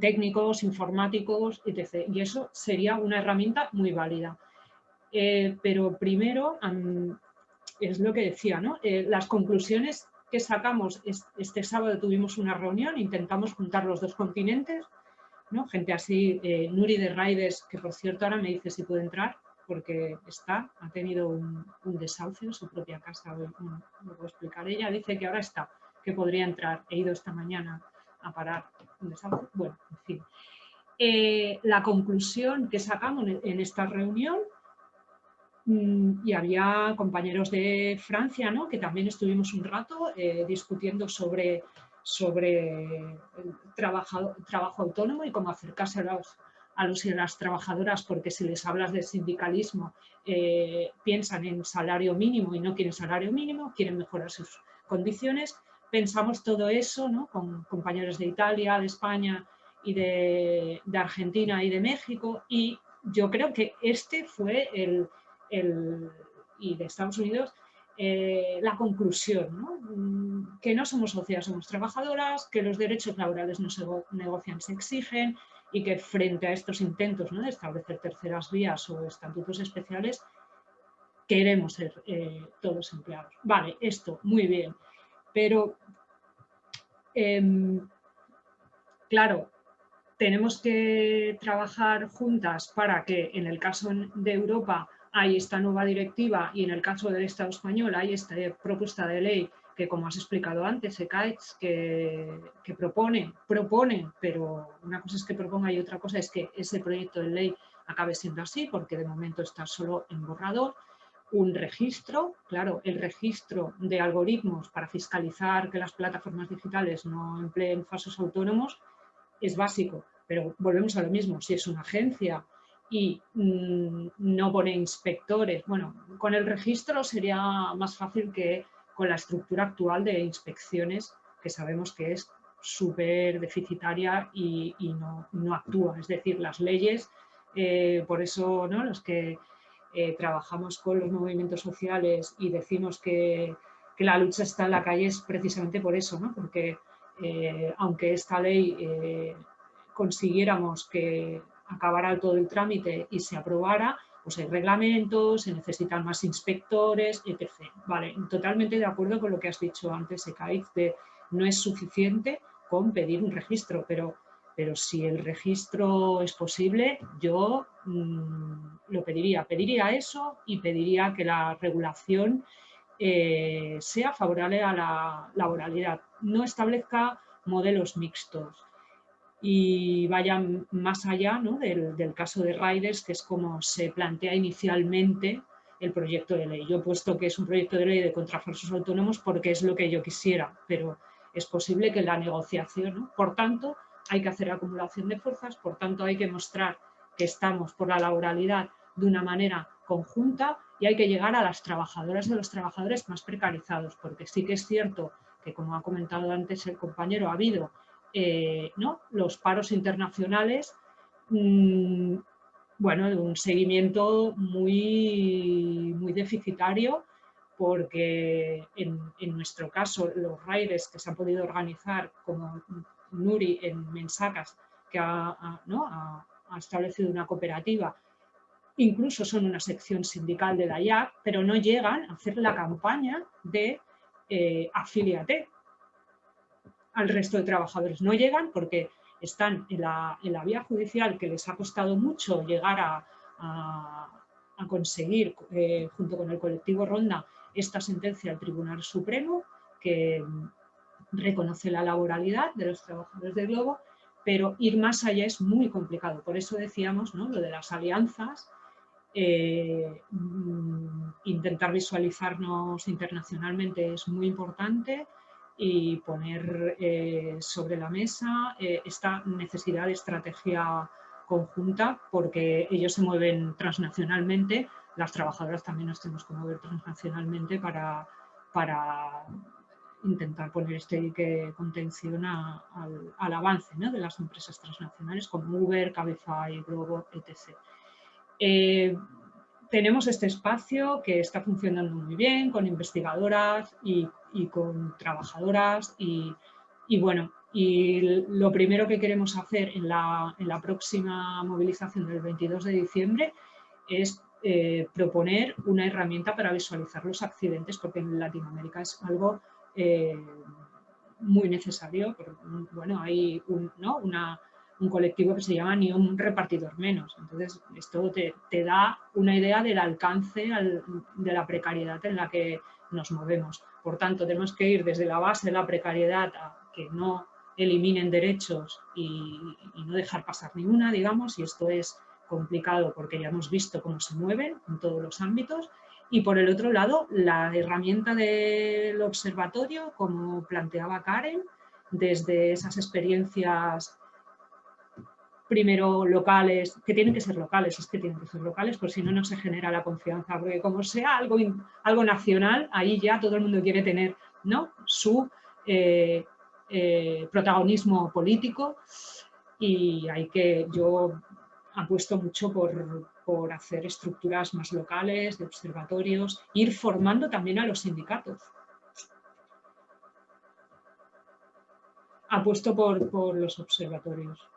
técnicos, informáticos, etc. Y eso sería una herramienta muy válida. Pero primero, es lo que decía, ¿no? las conclusiones que sacamos, este sábado tuvimos una reunión, intentamos juntar los dos continentes, Gente así, eh, Nuri de Raides, que por cierto ahora me dice si puede entrar, porque está, ha tenido un, desahucio en su propia casa, lo puedo explicar. Ella dice que ahora está, que podría entrar. He ido esta mañana a parar un desahucio. Bueno, en fin. Eh, la conclusión que sacamos en esta reunión, y había compañeros de Francia, ¿no? que también estuvimos un rato eh, discutiendo sobre sobre el trabajo, autónomo y cómo acercarse a los, a y las trabajadoras, porque si les hablas de sindicalismo, eh, piensan en salario mínimo y no quieren salario mínimo, quieren mejorar sus condiciones. Pensamos todo eso ¿no? con compañeros de Italia, de España y de, Argentina y de México y yo creo que este fue el, y de Estados Unidos eh, la conclusión, mm, que no somos sociedades, somos trabajadoras, que los derechos laborales no se negocian, se exigen y que frente a estos intentos de establecer terceras vías o estatutos especiales, queremos ser eh, todos empleados. Vale, esto, muy bien, pero em, claro, tenemos que trabajar juntas para que en el caso de Europa hay esta nueva directiva y en el caso del Estado español hay esta propuesta de ley que, como has explicado antes, que, que propone, propone, pero una cosa es que proponga y otra cosa es que ese proyecto de ley acabe siendo así, porque de momento está solo en borrador, un registro, claro, el registro de algoritmos para fiscalizar que las plataformas digitales no empleen falsos autónomos es básico, pero volvemos a lo mismo, si es una agencia y mm, no pone inspectores, bueno, con el registro sería más fácil que con la estructura actual de inspecciones que sabemos que es súper deficitaria y, no, actúa. Es decir, las leyes, eh, por eso ¿no? los que eh, trabajamos con los movimientos sociales y decimos que, la lucha está en la calle es precisamente por eso, ¿no? porque eh, aunque esta ley consiguiéramos que acabara todo el trámite y se aprobara, pues hay reglamentos, se necesitan más inspectores, etc. Vale, totalmente de acuerdo con lo que has dicho antes, Ekaif, de no es suficiente con pedir un registro, pero, pero si el registro es posible, yo mm, lo pediría. Pediría eso y pediría que la regulación eh, sea favorable a la laboralidad, no establezca modelos mixtos y vaya más allá del, del, caso de Riders, que es como se plantea inicialmente el proyecto de ley. Yo he puesto que es un proyecto de ley de contrafuerzos autónomos porque es lo que yo quisiera, pero es posible que la negociación, por tanto, hay que hacer acumulación de fuerzas, por tanto hay que mostrar que estamos por la laboralidad de una manera conjunta y hay que llegar a las trabajadoras de los trabajadores más precarizados, porque sí que es cierto que, como ha comentado antes el compañero, ha habido eh, ¿no? los paros internacionales, mm, bueno, de un seguimiento muy, muy deficitario porque en, nuestro caso los raiders que se han podido organizar como Nuri en Mensacas, que ha, establecido una cooperativa, incluso son una sección sindical de la IAC, pero no llegan a hacer la campaña de eh, afiliate al resto de trabajadores. No llegan porque están en la, vía judicial que les ha costado mucho llegar a, conseguir, eh, junto con el colectivo Ronda, esta sentencia del Tribunal Supremo que reconoce la laboralidad de los trabajadores de Globo, pero ir más allá es muy complicado. Por eso decíamos ¿no? lo de las alianzas, eh, mm, intentar visualizarnos internacionalmente es muy importante y poner eh, sobre la mesa eh, esta necesidad de estrategia conjunta porque ellos se mueven transnacionalmente las trabajadoras también nos tenemos que mover transnacionalmente para, para intentar poner este dique contención al, avance de las empresas transnacionales como Uber, Cabify, Globo, etc. Eh, tenemos este espacio que está funcionando muy bien con investigadoras y, con trabajadoras y, bueno, y lo primero que queremos hacer en la, en la próxima movilización del 22 de diciembre es eh, proponer una herramienta para visualizar los accidentes, porque en Latinoamérica es algo eh, muy necesario. bueno, hay un, un, colectivo que se llama Ni un repartidor menos. Entonces, esto te, da una idea del alcance de la precariedad en la que nos movemos. Por tanto, tenemos que ir desde la base de la precariedad a que no eliminen derechos y, y no dejar pasar ninguna, digamos, y esto es complicado porque ya hemos visto cómo se mueven en todos los ámbitos. Y por el otro lado la herramienta del observatorio, como planteaba Karen, desde esas experiencias primero locales, que tienen que ser locales, es que tienen que ser locales, pues si no, no se genera la confianza, porque como sea algo, algo nacional, ahí ya todo el mundo quiere tener ¿no? su eh, eh, protagonismo político y hay que, yo apuesto mucho por, hacer estructuras más locales, de observatorios, ir formando también a los sindicatos. Apuesto por, por los observatorios.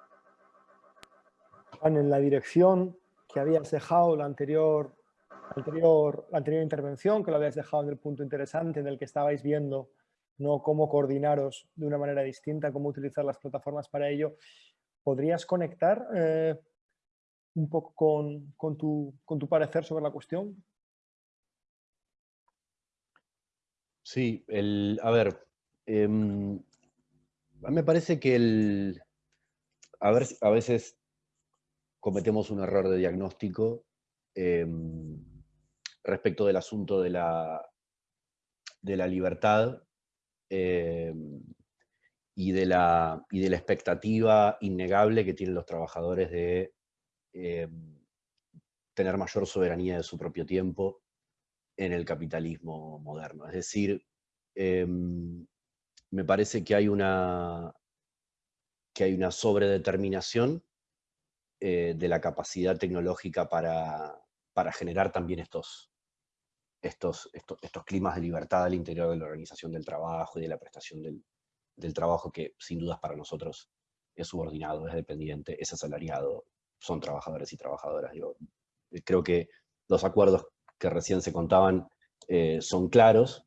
En la dirección que habías dejado la anterior, anterior, la anterior intervención, que lo habías dejado en el punto interesante en el que estabais viendo ¿no? cómo coordinaros de una manera distinta, cómo utilizar las plataformas para ello, ¿podrías conectar eh, un poco con, tu, con, tu, parecer sobre la cuestión? Sí, el, a ver, em, me parece que el, a, ver, a veces cometemos un error de diagnóstico em, respecto del asunto de la, de la libertad em, y, de la, y de la expectativa innegable que tienen los trabajadores de em, tener mayor soberanía de su propio tiempo en el capitalismo moderno. Es decir, me parece que hay una, que hay una sobredeterminación eh, de la capacidad tecnológica para, para generar también estos, estos, estos, climas de libertad al interior de la organización del trabajo y de la prestación del, del trabajo que sin dudas para nosotros es subordinado, es dependiente, es asalariado, son trabajadores y trabajadoras. Eh, creo que los acuerdos que recién se contaban eh, son claros,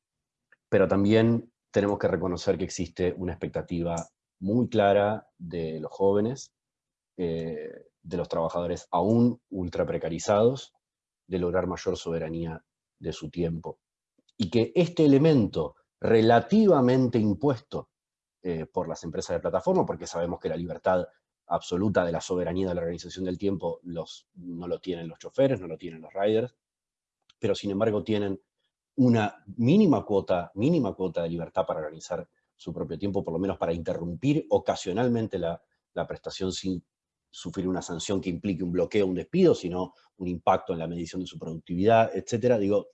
pero también tenemos que reconocer que existe una expectativa muy clara de los jóvenes, eh, de los trabajadores aún ultra precarizados, de lograr mayor soberanía de su tiempo. Y que este elemento relativamente impuesto eh, por las empresas de plataforma, porque sabemos que la libertad absoluta de la soberanía de la organización del tiempo los, no lo tienen los choferes, no lo tienen los riders, pero sin embargo tienen una mínima cuota, mínima cuota de libertad para organizar su propio tiempo, por lo menos para interrumpir ocasionalmente la, la prestación sin sufrir una sanción que implique un bloqueo, un despido, sino un impacto en la medición de su productividad, etcétera. Digo,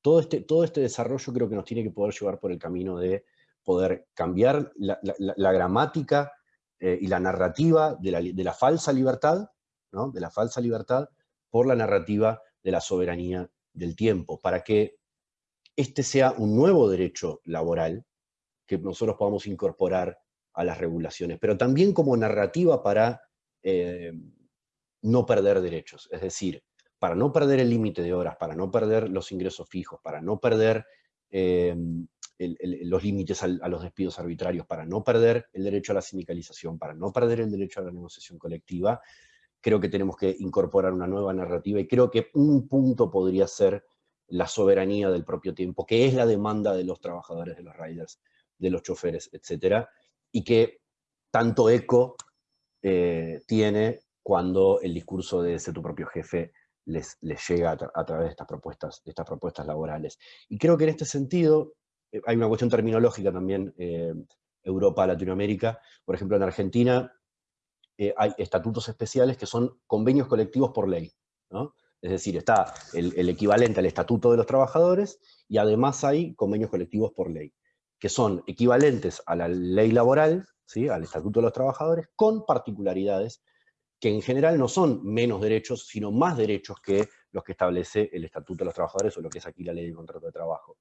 todo este, todo este desarrollo creo que nos tiene que poder llevar por el camino de poder cambiar la, gramática eh, y la narrativa de la, falsa libertad, ¿no? de la falsa libertad, por la narrativa de la soberanía del tiempo, para que este sea un nuevo derecho laboral que nosotros podamos incorporar a las regulaciones, pero también como narrativa para eh, no perder derechos, es decir, para no perder el límite de horas, para no perder los ingresos fijos, para no perder eh, los límites a los despidos arbitrarios, para no perder el derecho a la sindicalización, para no perder el derecho a la negociación colectiva, creo que tenemos que incorporar una nueva narrativa y creo que un punto podría ser la soberanía del propio tiempo, que es la demanda de los trabajadores, de los riders, de los choferes, etc. Y que tanto eco eh, tiene cuando el discurso de ser tu propio jefe les, llega a, través de estas, propuestas, de estas propuestas laborales. Y creo que en este sentido, eh, hay una cuestión terminológica también, eh, Europa, Latinoamérica, por ejemplo en Argentina eh, hay estatutos especiales que son convenios colectivos por ley, Es decir, está el, equivalente al estatuto de los trabajadores y además hay convenios colectivos por ley, que son equivalentes a la ley laboral, al estatuto de los trabajadores, con particularidades que en general no son menos derechos, sino más derechos que los que establece el Estatuto de los Trabajadores o lo que es aquí la Ley de Contrato de Trabajo.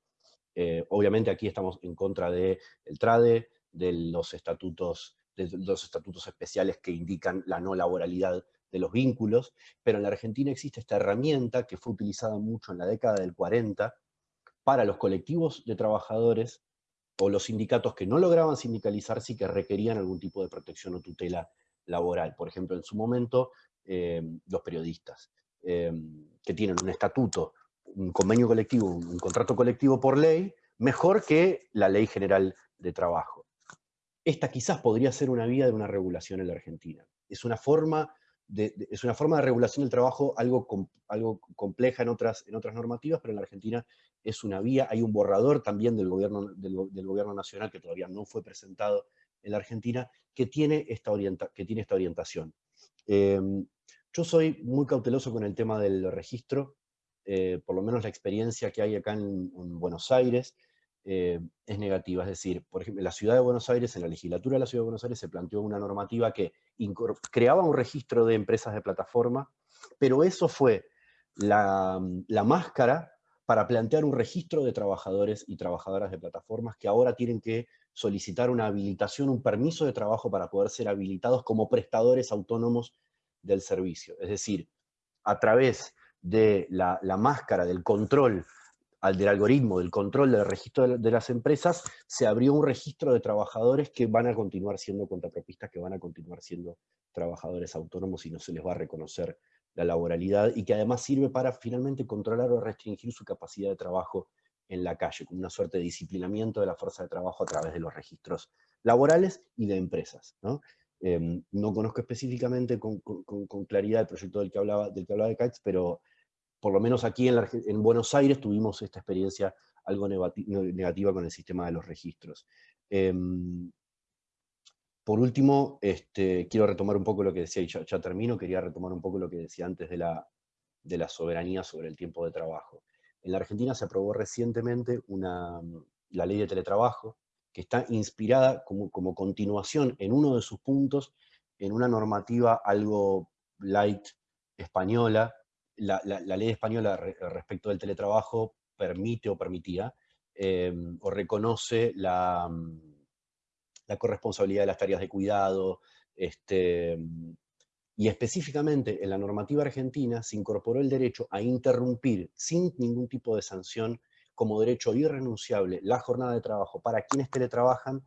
Eh, obviamente aquí estamos en contra del TRADE, de los, estatutos, de los estatutos especiales que indican la no laboralidad de los vínculos, pero en la Argentina existe esta herramienta que fue utilizada mucho en la década del 40 para los colectivos de trabajadores o los sindicatos que no lograban sindicalizarse y que requerían algún tipo de protección o tutela laboral. Por ejemplo, en su momento, eh, los periodistas, eh, que tienen un estatuto un convenio colectivo, un, contrato colectivo por ley, mejor que la ley general de trabajo. Esta quizás podría ser una vía de una regulación en la Argentina. Es una forma es una forma de regulación del trabajo algo, algo compleja en otras, en otras normativas, pero en la Argentina es una vía. Hay un borrador también del gobierno, del, gobierno nacional que todavía no fue presentado en la Argentina, que tiene esta, que tiene esta orientación. Em, yo soy muy cauteloso con el tema del registro, eh, por lo menos la experiencia que hay acá en, Buenos Aires, eh, es negativa. Es decir, por ejemplo, en la ciudad de Buenos Aires, en la legislatura de la ciudad de Buenos Aires, se planteó una normativa que creaba un registro de empresas de plataforma, pero eso fue la, la máscara para plantear un registro de trabajadores y trabajadoras de plataformas que ahora tienen que solicitar una habilitación, un permiso de trabajo para poder ser habilitados como prestadores autónomos del servicio. Es decir, a través de la, máscara del control al del algoritmo, del control del registro de, las empresas, se abrió un registro de trabajadores que van a continuar siendo contrapropistas, que van a continuar siendo trabajadores autónomos y no se les va a reconocer la laboralidad, y que además sirve para finalmente controlar o restringir su capacidad de trabajo en la calle, con una suerte de disciplinamiento de la fuerza de trabajo a través de los registros laborales y de empresas. ¿no? Em, no conozco específicamente con, claridad el proyecto del que hablaba, del que hablaba de Kites, pero por lo menos aquí en, Buenos Aires tuvimos esta experiencia algo negativa con el sistema de los registros. Em, por último, este, quiero retomar un poco lo que decía, y ya, termino, quería retomar un poco lo que decía antes de la, de la soberanía sobre el tiempo de trabajo. En la Argentina se aprobó recientemente una, la ley de teletrabajo, que está inspirada como, como continuación en uno de sus puntos en una normativa algo light española. La, ley española respecto del teletrabajo permite o permitía em, o reconoce la, la, corresponsabilidad de las tareas de cuidado, este, y específicamente en la normativa argentina se incorporó el derecho a interrumpir sin ningún tipo de sanción como derecho irrenunciable la jornada de trabajo para quienes teletrabajan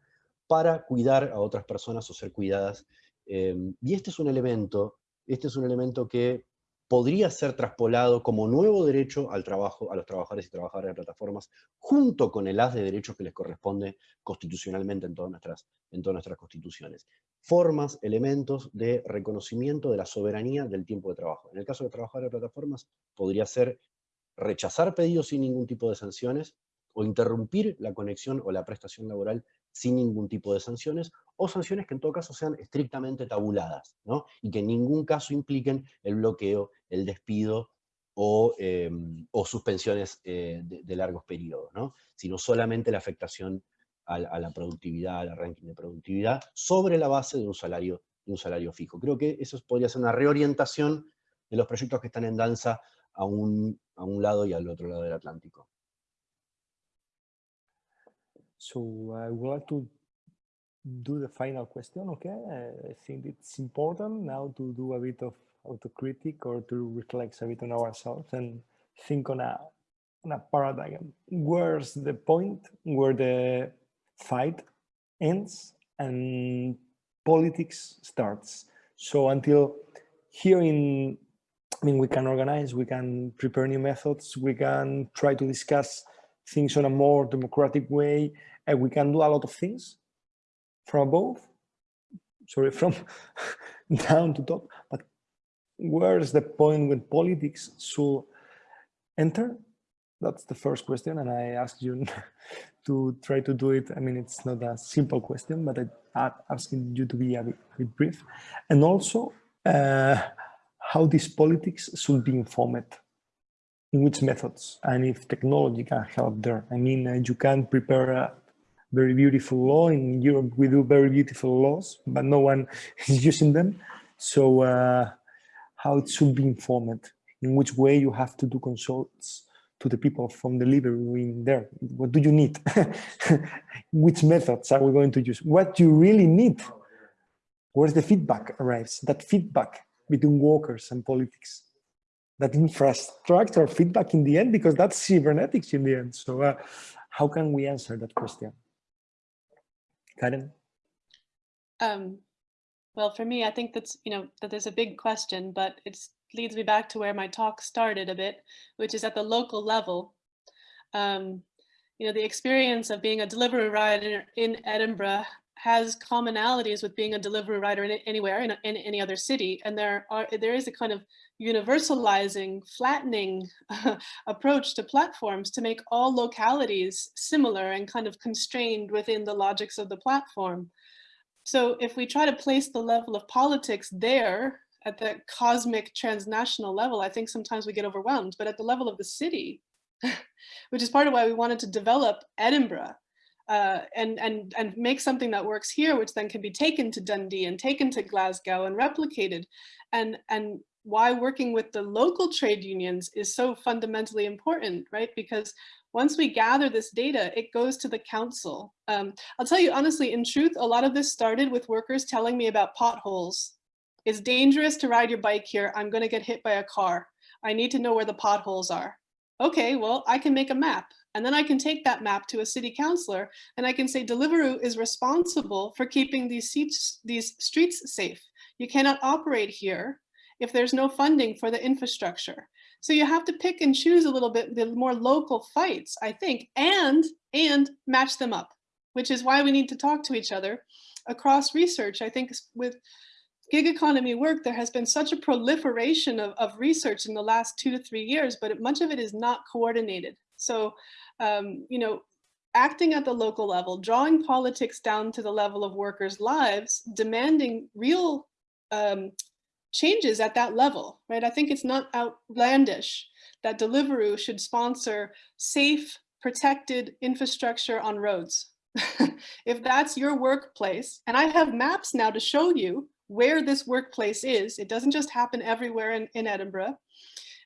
para cuidar a otras personas o ser cuidadas. Em, y este es un elemento, este es un elemento que podría ser traspolado como nuevo derecho al trabajo, a los trabajadores y trabajadoras de plataformas, junto con el haz de derechos que les corresponde constitucionalmente en todas nuestras, en todas nuestras constituciones. Formas, elementos de reconocimiento de la soberanía del tiempo de trabajo. En el caso de trabajadores de plataformas, podría ser rechazar pedidos sin ningún tipo de sanciones, o interrumpir la conexión o la prestación laboral sin ningún tipo de sanciones, o sanciones que en todo caso sean estrictamente tabuladas, ¿no? y que en ningún caso impliquen el bloqueo, el despido o, em, suspensiones eh, de, largos periodos, ¿no? sino solamente la afectación a, la productividad, al ranking de productividad, sobre la base de un salario, un salario fijo. Creo que eso podría ser una reorientación de los proyectos que están en danza a un, a un lado y al otro lado del Atlántico. So I would like to do the final question, okay? I think it's important now to do a bit of autocritic or to reflect a bit on ourselves and think on a, on a paradigm. Where's the point where the fight ends and politics starts? So until here in I mean, we can organize, we can prepare new methods, we can try to discuss things in a more democratic way, and we can do a lot of things from above, sorry, from down to top. But where is the point when politics should enter? That's the first question, and I ask you to try to do it. I mean, it's not a simple question, but I'm asking you to be a bit, a bit brief. And also, uh, how these politics should be informed, in which methods, and if technology can help there. I mean, uh, you can prepare a very beautiful law. In Europe, we do very beautiful laws, but no one is using them. So uh, how it should be informed, in which way you have to do consults to the people from the in there. What do you need? which methods are we going to use? What do you really need? Where's the feedback arrives? That feedback between workers and politics. That infrastructure feedback in the end, because that's cybernetics in the end. So uh, how can we answer that question? Karen? Um, well, for me, I think that's, you know, that there's a big question, but it leads me back to where my talk started a bit, which is at the local level. Um, you know, the experience of being a delivery rider in Edinburgh has commonalities with being a delivery rider in anywhere in, in any other city. And there are there is a kind of universalizing, flattening uh, approach to platforms to make all localities similar and kind of constrained within the logics of the platform. So if we try to place the level of politics there at the cosmic transnational level, I think sometimes we get overwhelmed, but at the level of the city, which is part of why we wanted to develop Edinburgh uh, and, and, and make something that works here, which then can be taken to Dundee and taken to Glasgow and replicated. And, and why working with the local trade unions is so fundamentally important, right? Because once we gather this data, it goes to the council. Um, I'll tell you honestly, in truth, a lot of this started with workers telling me about potholes. It's dangerous to ride your bike here. I'm gonna get hit by a car. I need to know where the potholes are. Okay, well, I can make a map. And then I can take that map to a city councillor and I can say Deliveroo is responsible for keeping these, seats, these streets safe. You cannot operate here if there's no funding for the infrastructure. So you have to pick and choose a little bit the more local fights, I think, and, and match them up, which is why we need to talk to each other across research. I think with gig economy work, there has been such a proliferation of, of research in the last two to three years, but much of it is not coordinated. So um, you know, acting at the local level, drawing politics down to the level of workers' lives, demanding real um, changes at that level, right? I think it's not outlandish that Deliveroo should sponsor safe, protected infrastructure on roads. if that's your workplace, and I have maps now to show you where this workplace is, it doesn't just happen everywhere in, in Edinburgh.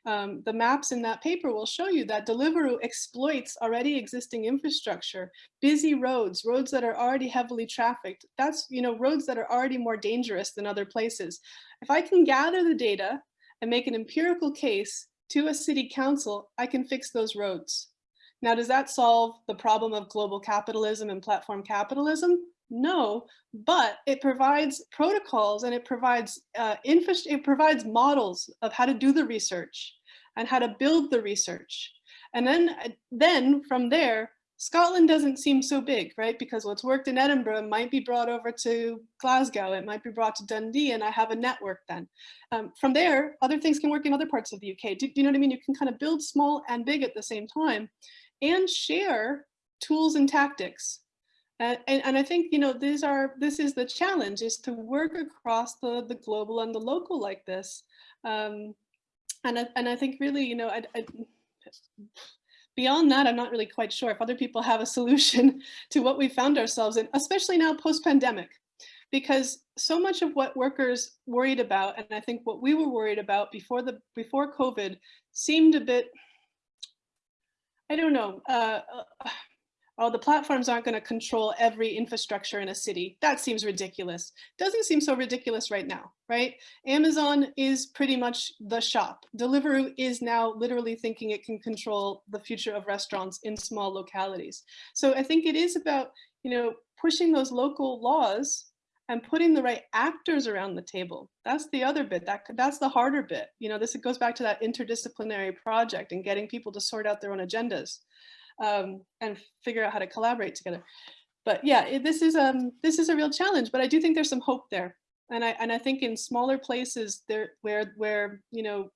Um, the maps in that paper will show you that Deliveroo exploits already existing infrastructure, busy roads, roads that are already heavily trafficked. That's, you know, roads that are already more dangerous than other places. If I can gather the data and make an empirical case to a city council, I can fix those roads. Now, does that solve the problem of global capitalism and platform capitalism? No, but it provides protocols and it provides uh, it provides models of how to do the research and how to build the research. And then, uh, then from there, Scotland doesn't seem so big, right? Because what's worked in Edinburgh might be brought over to Glasgow, it might be brought to Dundee, and I have a network then. Um, from there, other things can work in other parts of the UK. Do, do you know what I mean? You can kind of build small and big at the same time and share tools and tactics and, and, I think, you know, these are, this is the challenge is to work across the, the global and the local like this. Um, and, I, and I think really, you know, I, I, beyond that, I'm not really quite sure if other people have a solution to what we found ourselves in, especially now post-pandemic, because so much of what workers worried about, and I think what we were worried about before the before COVID seemed a bit, I don't know, uh, uh oh, the platforms aren't going to control every infrastructure in a city. That seems ridiculous. Doesn't seem so ridiculous right now, right? Amazon is pretty much the shop. Deliveroo is now literally thinking it can control the future of restaurants in small localities. So I think it is about, you know, pushing those local laws and putting the right actors around the table. That's the other bit, that, that's the harder bit. You know, this goes back to that interdisciplinary project and getting people to sort out their own agendas um, and figure out how to collaborate together. But yeah, it, this is um this is a real challenge, but I do think there's some hope there. And I and I think in smaller places there where where you know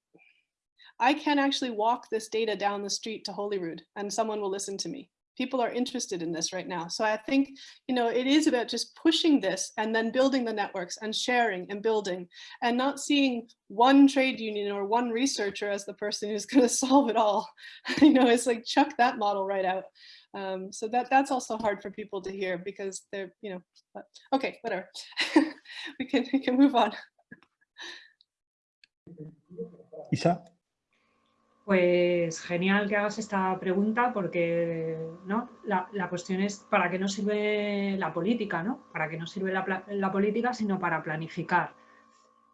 I can actually walk this data down the street to Holyrood and someone will listen to me people are interested in this right now. So I think, you know, it is about just pushing this and then building the networks and sharing and building and not seeing one trade union or one researcher as the person who's going to solve it all. you know, it's like chuck that model right out. Um, so that that's also hard for people to hear because they're, you know, but, okay, whatever. we can we can move on. Isa. Pues genial que hagas esta pregunta porque ¿no? la, cuestión es para qué no sirve la política, ¿no? Para qué no sirve la, la, política, sino para planificar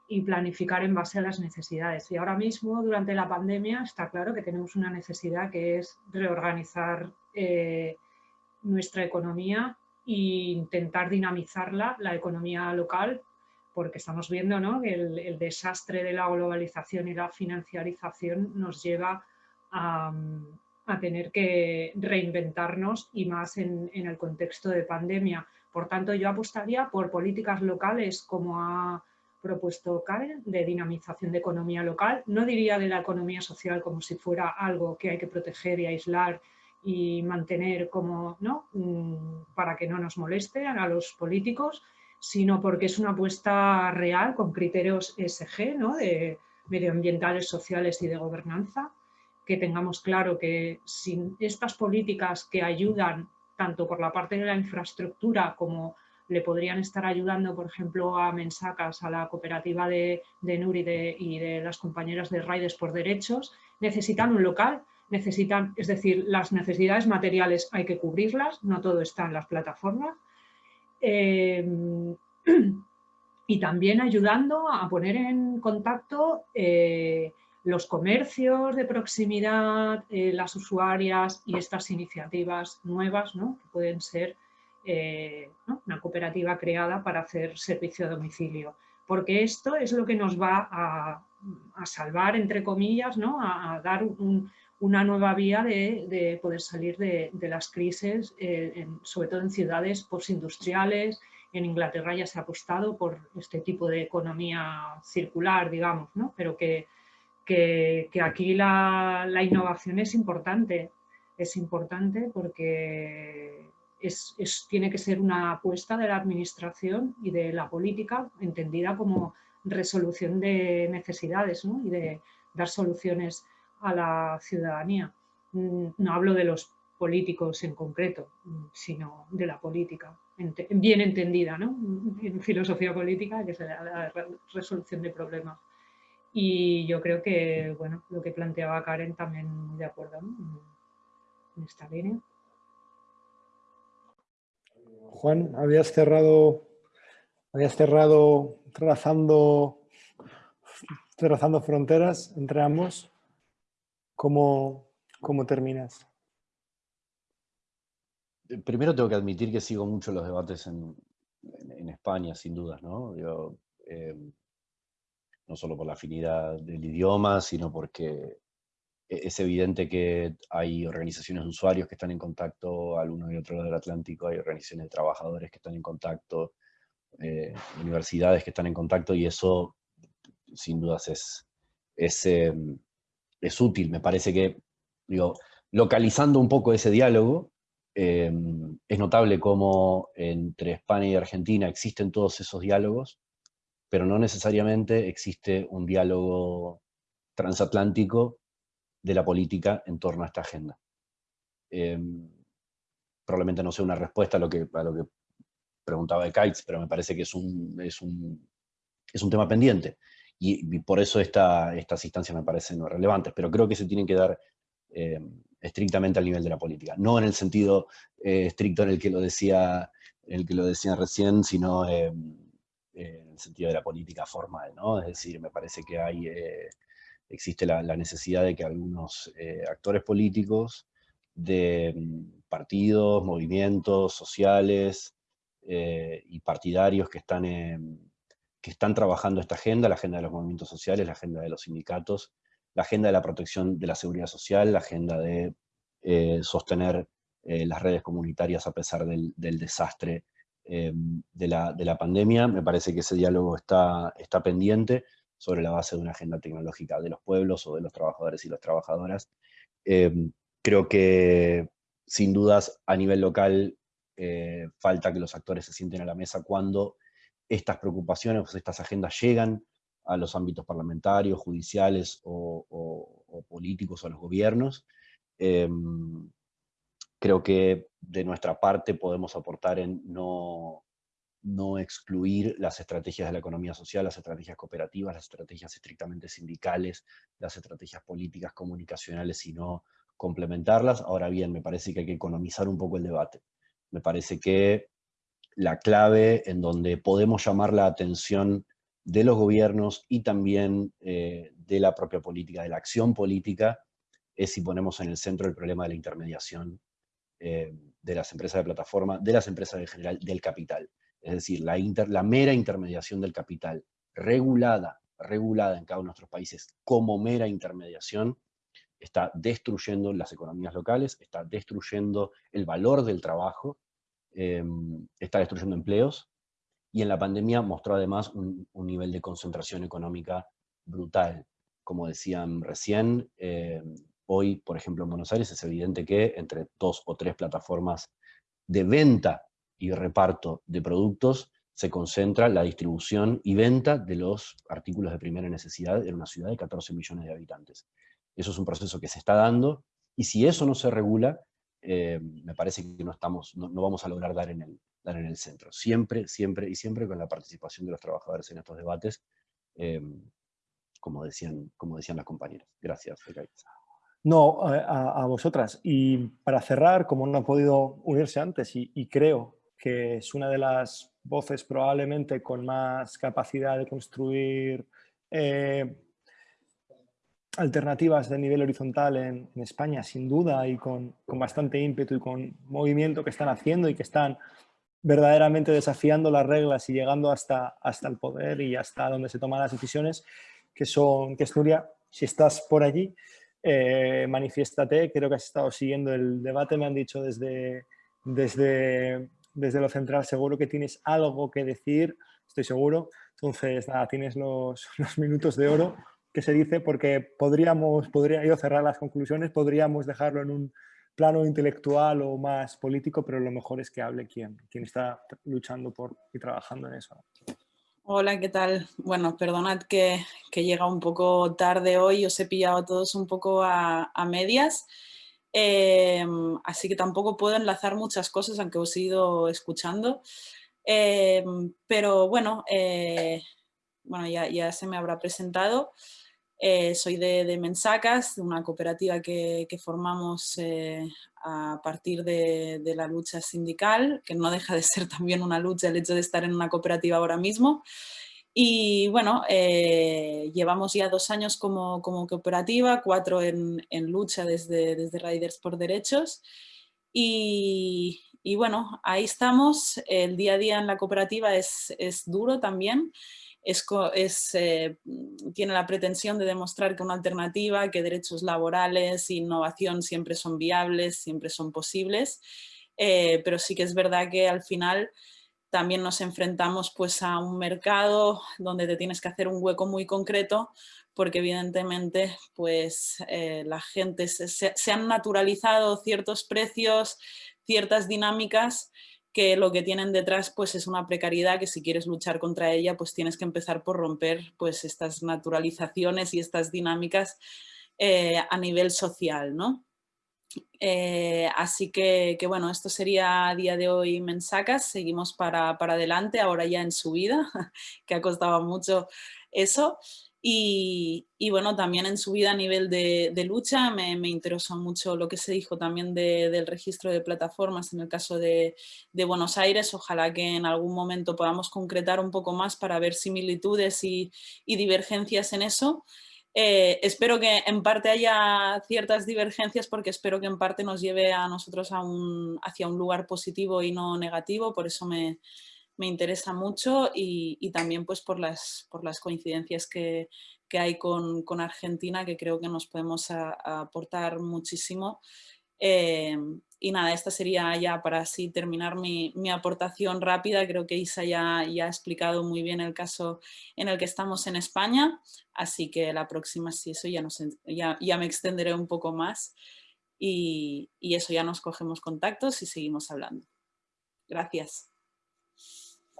y planificar en base a las necesidades. Y ahora mismo, durante la pandemia, está claro que tenemos una necesidad que es reorganizar eh, nuestra economía e intentar dinamizarla, la economía local, porque estamos viendo que el, desastre de la globalización y la financiarización nos lleva a, tener que reinventarnos y más en, el contexto de pandemia. Por tanto, yo apostaría por políticas locales como ha propuesto Karen, de dinamización de economía local. No diría de la economía social como si fuera algo que hay que proteger y aislar y mantener como, ¿no? Mm, para que no nos moleste a los políticos, sino porque es una apuesta real con criterios ESG, ¿no? de medioambientales, sociales y de gobernanza, que tengamos claro que sin estas políticas que ayudan tanto por la parte de la infraestructura como le podrían estar ayudando, por ejemplo, a Mensacas, a la cooperativa de, de Nuri y de las compañeras de Raides por Derechos, necesitan un local, necesitan, es decir, las necesidades materiales hay que cubrirlas, no todo está en las plataformas, Em, y también ayudando a poner en contacto eh, los comercios de proximidad, eh, las usuarias y estas iniciativas nuevas ¿no? que pueden ser eh, una cooperativa creada para hacer servicio a domicilio. Porque esto es lo que nos va a, salvar, entre comillas, ¿no? a, dar un, una nueva vía de, poder salir de, las crisis, eh, sobre todo en ciudades postindustriales. En Inglaterra ya se ha apostado por este tipo de economía circular, digamos, ¿no? pero que, que, aquí la, innovación es importante. es importante porque es, tiene que ser una apuesta de la administración y de la política entendida como resolución de necesidades y de dar soluciones a la ciudadanía. Mm, no hablo de los políticos en concreto, mm, sino de la política, bien entendida en filosofía política, que es la resolución de problemas. Y yo creo que, bueno, lo que planteaba Karen también de acuerdo en esta línea. Juan, habías cerrado, habías cerrado trazando, trazando fronteras entre ambos. ¿Cómo, cómo terminas? Primero tengo que admitir que sigo mucho los debates en, España, sin dudas, ¿no? Eh, no solo por la afinidad del idioma, sino porque e-, es evidente que hay organizaciones de usuarios que están en contacto al uno y otro lado del Atlántico, hay organizaciones de trabajadores que están en contacto, eh, universidades que están en contacto y eso sin dudas es, es, em, es útil. Me parece que, digo, localizando un poco ese diálogo, em, es notable cómo entre España y Argentina existen todos esos diálogos, pero no necesariamente existe un diálogo transatlántico de la política en torno a esta agenda. Em, probablemente no sea una respuesta a lo que, a lo que preguntaba de Kites, pero me parece que es un, es un, es un tema pendiente. Y, por eso esta, estas instancias me parecen relevantes, pero creo que se tienen que dar em, estrictamente al nivel de la política. No en el sentido eh, estricto en el que lo decía, el que lo decía recién, sino em, en el sentido de la política formal. ¿no? Es decir, me parece que hay... Eh, existe la, necesidad de que algunos eh, actores políticos de mm, partidos, movimientos sociales eh, y partidarios que están, que están trabajando esta agenda, la agenda de los movimientos sociales, la agenda de los sindicatos, la agenda de la protección de la seguridad social, la agenda de eh, sostener las redes comunitarias a pesar del, desastre de la, de, la, pandemia. Me parece que ese diálogo está, está pendiente sobre la base de una agenda tecnológica de los pueblos o de los trabajadores y las trabajadoras. Creo que sin dudas a nivel local eh, falta que los actores se sienten a la mesa cuando estas preocupaciones, estas agendas llegan a los ámbitos parlamentarios, judiciales o, políticos o a los gobiernos. Em, creo que de nuestra parte podemos aportar en no, no excluir las estrategias de la economía social, las estrategias cooperativas, las estrategias estrictamente sindicales, las estrategias políticas comunicacionales, sino complementarlas. Ahora bien, me parece que hay que economizar un poco el debate. Me parece que la clave en donde podemos llamar la atención de los gobiernos y también eh, de la propia política, de la acción política, es si ponemos en el centro el problema de la intermediación eh, de las empresas de plataforma, de las empresas en general, del capital. Es decir, la, la mera intermediación del capital, regulada, regulada en cada uno de nuestros países como mera intermediación, está destruyendo las economías locales, está destruyendo el valor del trabajo, em, está destruyendo empleos, y en la pandemia mostró además un, nivel de concentración económica brutal. Como decían recién, em, hoy, por ejemplo, en Buenos Aires es evidente que entre dos o tres plataformas de venta y reparto de productos se concentra la distribución y venta de los artículos de primera necesidad en una ciudad de 14 millones de habitantes. Eso es un proceso que se está dando, y si eso no se regula, eh, me parece que no, estamos, no, vamos a lograr dar en, el, dar en el centro. Siempre, siempre y siempre con la participación de los trabajadores en estos debates, eh, como, decían, como decían las compañeras. Gracias, No, a, vosotras. Y para cerrar, como no han podido unirse antes, y creo que es una de las voces probablemente con más capacidad de construir eh, alternativas de nivel horizontal en, España, sin duda, y con, bastante ímpetu y con movimiento que están haciendo y que están verdaderamente desafiando las reglas y llegando hasta, hasta el poder y hasta donde se toman las decisiones, que son, que es Nuria, si estás por allí, eh, manifiéstate, creo que has estado siguiendo el debate, me han dicho desde, desde desde lo central seguro que tienes algo que decir, estoy seguro. Entonces, nada, tienes los, minutos de oro que se dice porque podríamos, podría yo cerrar las conclusiones, podríamos dejarlo en un plano intelectual o más político, pero lo mejor es que hable quien, está luchando por y trabajando en eso. Hola, ¿qué tal? Bueno, perdonad que, que, llega un poco tarde hoy, os he pillado a todos un poco a, a medias, eh, así que tampoco puedo enlazar muchas cosas, aunque os he ido escuchando. Eh, pero bueno, eh, bueno ya, ya, se me habrá presentado. Eh, soy de, de, Mensacas, una cooperativa que, que formamos eh, a partir de, de, la lucha sindical, que no deja de ser también una lucha el hecho de estar en una cooperativa ahora mismo. Y bueno, eh, llevamos ya dos años como, como cooperativa, cuatro en, en, lucha desde, desde Riders por Derechos. Y, y, bueno, ahí estamos. El día a día en la cooperativa es, es duro también es, es, eh, tiene la pretensión de demostrar que una alternativa, que derechos laborales e innovación siempre son viables, siempre son posibles, eh, pero sí que es verdad que al final también nos enfrentamos pues, a un mercado donde te tienes que hacer un hueco muy concreto porque evidentemente pues, eh, la gente se, se han naturalizado ciertos precios, ciertas dinámicas que lo que tienen detrás pues es una precariedad que si quieres luchar contra ella pues tienes que empezar por romper pues estas naturalizaciones y estas dinámicas eh, a nivel social, ¿no? Eh, así que, bueno, esto sería a día de hoy Mensacas, seguimos para, para adelante, ahora ya en subida, que ha costado mucho eso. Y, bueno, también en su vida a nivel de, lucha me, me, interesó mucho lo que se dijo también de, del registro de plataformas en el caso de, Buenos Aires. Ojalá que en algún momento podamos concretar un poco más para ver similitudes y, y divergencias en eso. Eh, espero que en parte haya ciertas divergencias porque espero que en parte nos lleve a nosotros a un, hacia un lugar positivo y no negativo. Por eso me, me interesa mucho y, también pues por las, por las coincidencias que, que hay con, con, Argentina que creo que nos podemos aportar muchísimo. Eh, y nada, esta sería ya para así terminar mi, mi, aportación rápida. Creo que Isa ya, ya ha explicado muy bien el caso en el que estamos en España, así que la próxima sí, eso ya, nos, ya, ya me extenderé un poco más y, y eso ya nos cogemos contactos y seguimos hablando. Gracias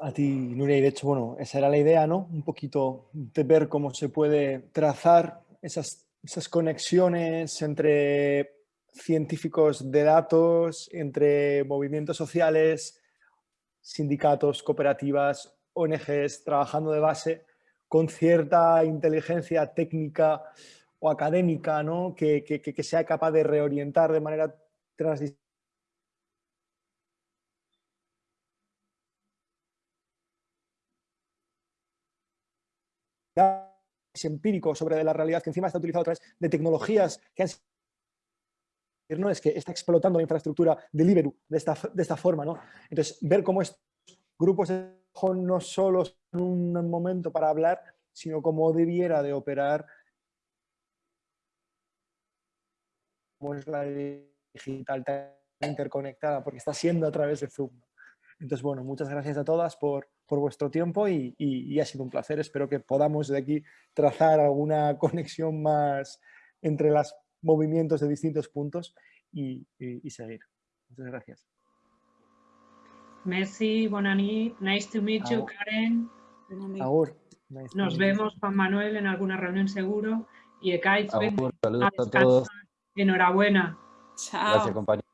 a ti, Nuria, y de hecho, bueno, esa era la idea, ¿no? Un poquito de ver cómo se puede trazar esas, conexiones entre científicos de datos, entre movimientos sociales, sindicatos, cooperativas, ONGs, trabajando de base con cierta inteligencia técnica o académica, ¿no? Que, que, sea capaz de reorientar de manera transdisciplinaria empírico sobre la realidad que encima está utilizado a través de tecnologías que han no es que está explotando la infraestructura Deliveroo de esta, de esta forma, ¿no? Entonces, ver cómo estos grupos no solo son un momento para hablar, sino cómo debiera de operar como es la digital interconectada, porque está siendo a través de Zoom. Entonces, bueno, muchas gracias a todas por, por vuestro tiempo y, y, y, ha sido un placer. Espero que podamos de aquí trazar alguna conexión más entre los movimientos de distintos puntos y, y seguir. Muchas gracias. Merci, Bonani. Nice to meet you, Karen. Agur. Nice Nos vemos, Juan Manuel, en alguna reunión seguro. Y Ekaitz, Saludos a, a todos. Enhorabuena. Chao. Gracias, compañero.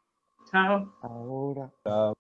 Chao. Ahora. Chao.